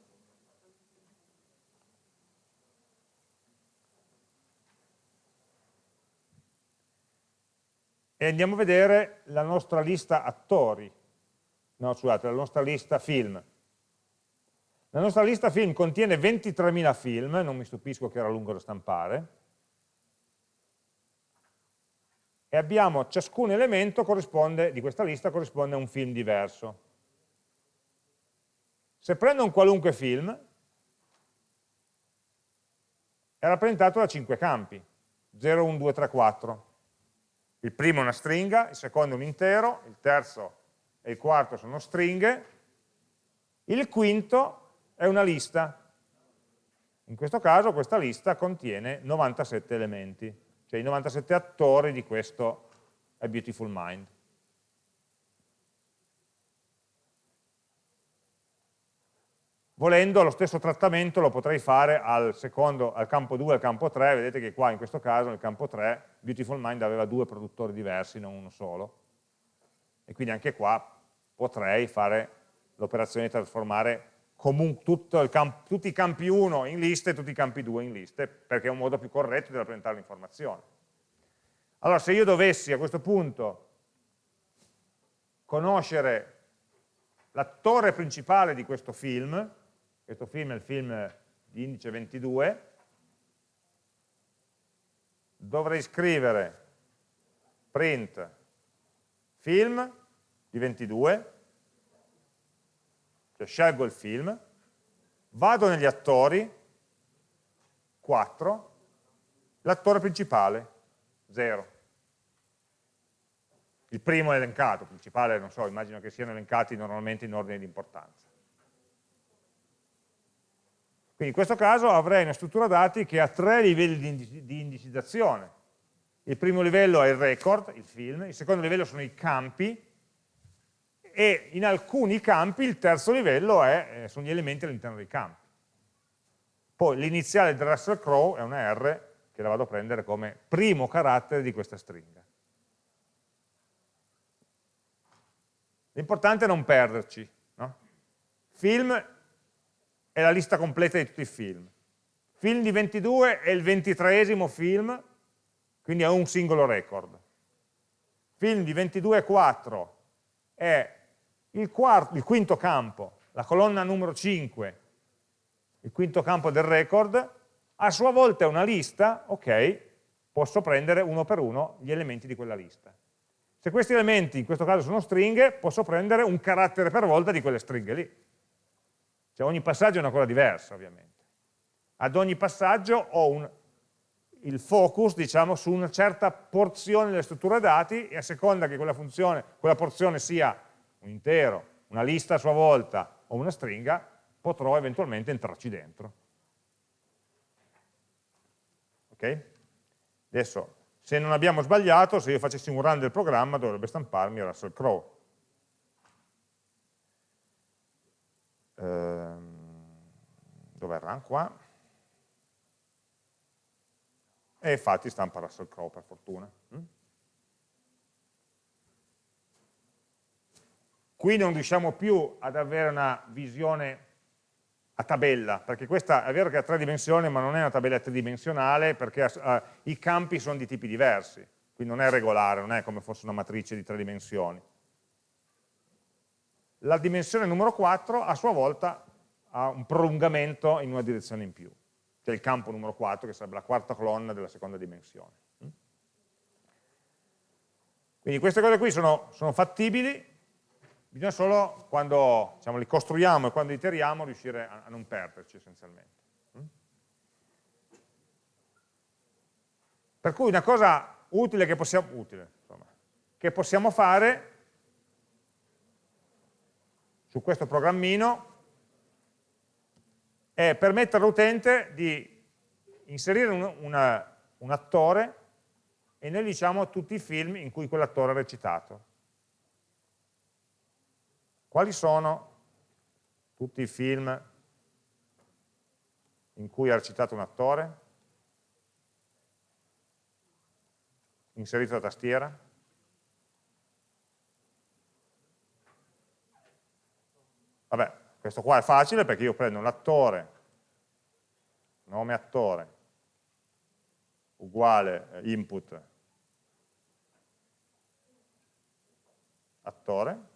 E andiamo a vedere la nostra lista attori no scusate, la nostra lista film. La nostra lista film contiene 23.000 film, non mi stupisco che era lungo da stampare, e abbiamo, ciascun elemento di questa lista corrisponde a un film diverso. Se prendo un qualunque film, è rappresentato da 5 campi, 0, 1, 2, 3, 4. Il primo è una stringa, il secondo è un intero, il terzo e il quarto sono stringhe, il quinto è una lista. In questo caso questa lista contiene 97 elementi, cioè i 97 attori di questo A Beautiful Mind. Volendo lo stesso trattamento lo potrei fare al, secondo, al campo 2 e al campo 3, vedete che qua in questo caso nel campo 3 Beautiful Mind aveva due produttori diversi, non uno solo, e quindi anche qua potrei fare l'operazione di trasformare tutti i campi 1 in liste e tutti i campi 2 in liste, perché è un modo più corretto di rappresentare l'informazione. Allora, se io dovessi a questo punto conoscere l'attore principale di questo film, questo film è il film di indice 22, dovrei scrivere print film di 22, cioè scelgo il film, vado negli attori, 4, l'attore principale, 0. Il primo è elencato, il principale non so, immagino che siano elencati normalmente in ordine di importanza. Quindi in questo caso avrei una struttura dati che ha tre livelli di indicizzazione. Il primo livello è il record, il film, il secondo livello sono i campi, e in alcuni campi il terzo livello è, eh, sono gli elementi all'interno dei campi. Poi l'iniziale del Russell Crowe è una R che la vado a prendere come primo carattere di questa stringa. L'importante è non perderci. No? film è la lista completa di tutti i film. Film di 22 è il ventitreesimo film, quindi è un singolo record. Film di 22,4 è il, quarto, il quinto campo, la colonna numero 5, il quinto campo del record, a sua volta è una lista, ok, posso prendere uno per uno gli elementi di quella lista. Se questi elementi in questo caso sono stringhe, posso prendere un carattere per volta di quelle stringhe lì. Cioè ogni passaggio è una cosa diversa, ovviamente. Ad ogni passaggio ho un, il focus, diciamo, su una certa porzione delle strutture dati e a seconda che quella funzione, quella porzione sia un intero, una lista a sua volta o una stringa, potrò eventualmente entrarci dentro. Ok? Adesso, se non abbiamo sbagliato, se io facessi un run del programma dovrebbe stamparmi Russell Crowe. Ehm, dov'è il run qua? E infatti stampa Russell Crowe per fortuna. Mm? Qui non riusciamo più ad avere una visione a tabella, perché questa è vero che ha tre dimensioni, ma non è una tabella tridimensionale, perché uh, i campi sono di tipi diversi, quindi non è regolare, non è come fosse una matrice di tre dimensioni. La dimensione numero 4 a sua volta ha un prolungamento in una direzione in più, che è il campo numero 4, che sarebbe la quarta colonna della seconda dimensione. Quindi queste cose qui sono, sono fattibili, Bisogna solo, quando diciamo, li costruiamo e quando iteriamo, riuscire a, a non perderci essenzialmente. Mm? Per cui una cosa utile che possiamo, utile, insomma, che possiamo fare su questo programmino è permettere all'utente di inserire un, una, un attore e noi diciamo tutti i film in cui quell'attore ha recitato. Quali sono tutti i film in cui ha recitato un attore? Inserito la tastiera? Vabbè, questo qua è facile perché io prendo l'attore, nome attore, uguale eh, input attore,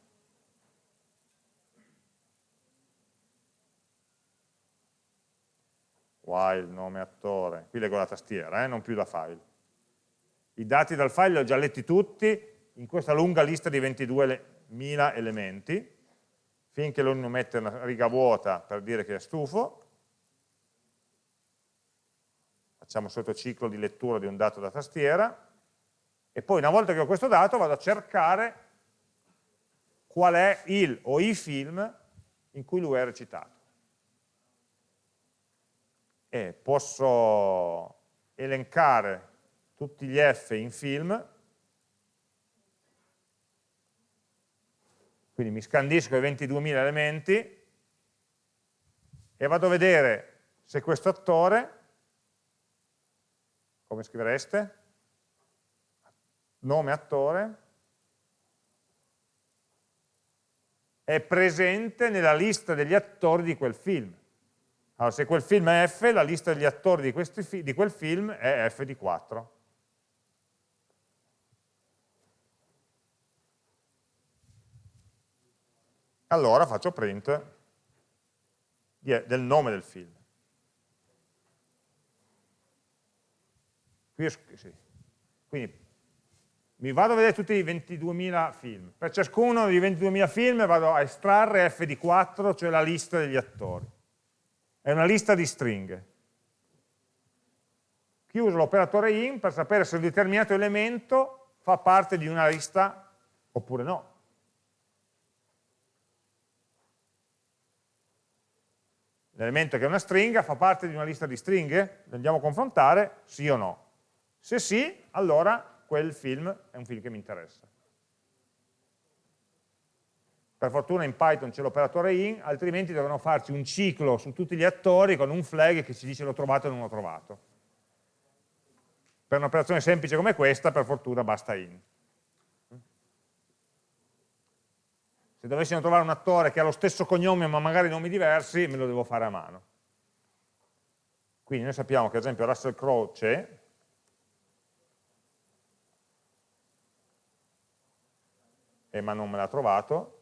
while, nome attore, qui leggo la tastiera, eh, non più da file. I dati dal file li ho già letti tutti in questa lunga lista di 22.000 elementi, finché lui non mette una riga vuota per dire che è stufo, facciamo sotto ciclo di lettura di un dato da tastiera, e poi una volta che ho questo dato vado a cercare qual è il o i film in cui lui è recitato e posso elencare tutti gli F in film, quindi mi scandisco i 22.000 elementi e vado a vedere se questo attore, come scrivereste? Nome attore, è presente nella lista degli attori di quel film. Allora, se quel film è F, la lista degli attori di, questi, di quel film è F di 4. Allora faccio print del nome del film. Quindi mi vado a vedere tutti i 22.000 film. Per ciascuno dei 22.000 film vado a estrarre F di 4, cioè la lista degli attori è una lista di stringhe. Chiuso l'operatore in per sapere se un determinato elemento fa parte di una lista oppure no. L'elemento che è una stringa fa parte di una lista di stringhe? Andiamo a confrontare, sì o no. Se sì, allora quel film è un film che mi interessa. Per fortuna in Python c'è l'operatore in, altrimenti devono farci un ciclo su tutti gli attori con un flag che ci dice l'ho trovato o non l'ho trovato. Per un'operazione semplice come questa, per fortuna basta in. Se dovessimo trovare un attore che ha lo stesso cognome ma magari nomi diversi, me lo devo fare a mano. Quindi noi sappiamo che ad esempio Russell Crowe c'è, eh, ma non me l'ha trovato,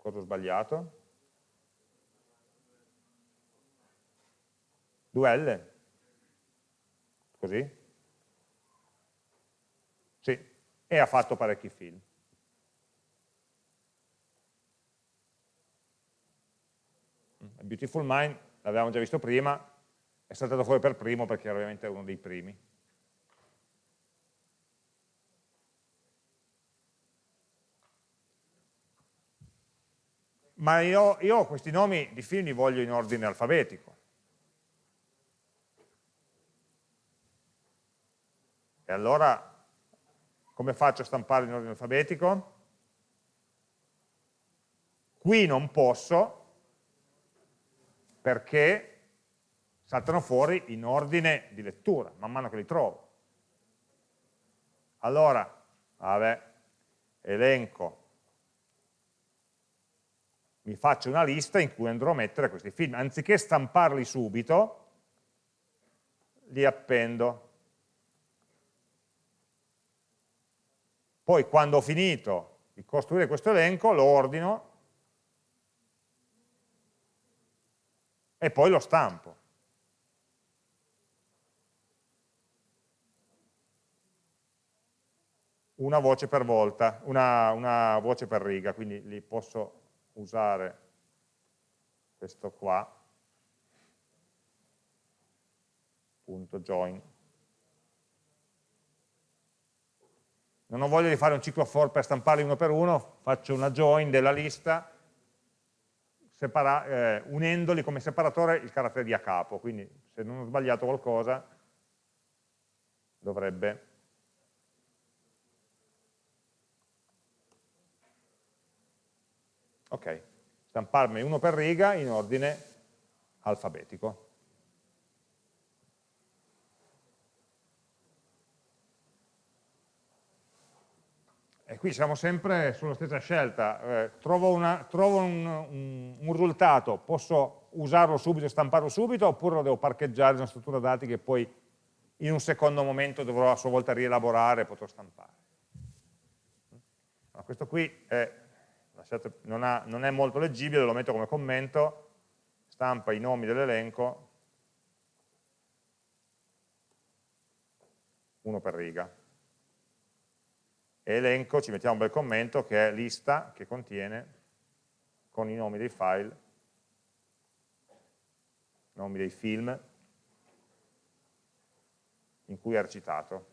cosa ho sbagliato? 2L, così? Sì, e ha fatto parecchi film. Beautiful Mind, l'avevamo già visto prima, è saltato fuori per primo perché era ovviamente uno dei primi. Ma io, io questi nomi di film li voglio in ordine alfabetico. E allora come faccio a stampare in ordine alfabetico? Qui non posso perché saltano fuori in ordine di lettura, man mano che li trovo. Allora, vabbè, elenco, mi faccio una lista in cui andrò a mettere questi film. Anziché stamparli subito, li appendo. Poi quando ho finito di costruire questo elenco, lo ordino e poi lo stampo. Una voce per volta, una, una voce per riga, quindi li posso usare questo qua, punto join. Non ho voglia di fare un ciclo for per stamparli uno per uno, faccio una join della lista separa, eh, unendoli come separatore il carattere di a capo, quindi se non ho sbagliato qualcosa dovrebbe ok, stamparmi uno per riga in ordine alfabetico. E qui siamo sempre sulla stessa scelta, eh, trovo, una, trovo un, un, un, risultato, posso usarlo subito e stamparlo subito oppure lo devo parcheggiare in una struttura dati che poi in un secondo momento dovrò a sua volta rielaborare e potrò stampare. Ma questo qui è, non, ha, non è molto leggibile, lo metto come commento, stampa i nomi dell'elenco, uno per riga. E elenco, ci mettiamo un bel commento che è lista che contiene con i nomi dei file, nomi dei film in cui è recitato.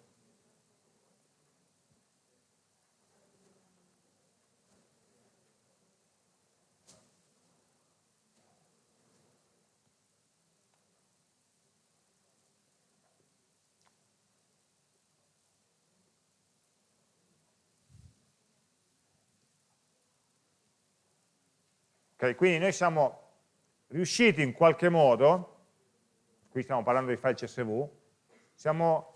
Okay, quindi noi siamo riusciti in qualche modo, qui stiamo parlando di file CSV, siamo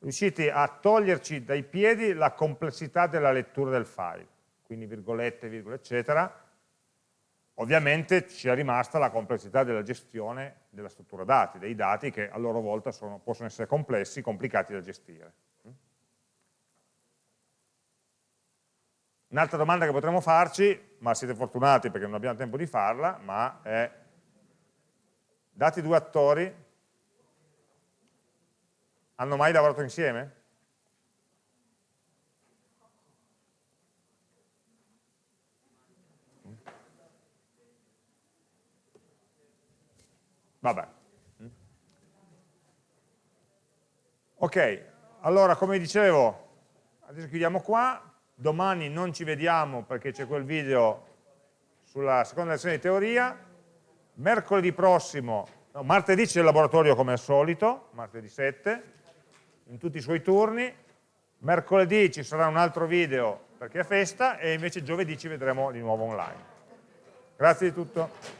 riusciti a toglierci dai piedi la complessità della lettura del file, quindi virgolette, virgole, eccetera. Ovviamente ci è rimasta la complessità della gestione della struttura dati, dei dati che a loro volta sono, possono essere complessi, complicati da gestire. Un'altra domanda che potremmo farci, ma siete fortunati perché non abbiamo tempo di farla, ma è, dati due attori, hanno mai lavorato insieme? Vabbè. Ok, allora come dicevo, adesso chiudiamo qua, domani non ci vediamo perché c'è quel video sulla seconda lezione di teoria, mercoledì prossimo, no, martedì c'è il laboratorio come al solito, martedì 7, in tutti i suoi turni, mercoledì ci sarà un altro video perché è festa e invece giovedì ci vedremo di nuovo online. Grazie di tutto.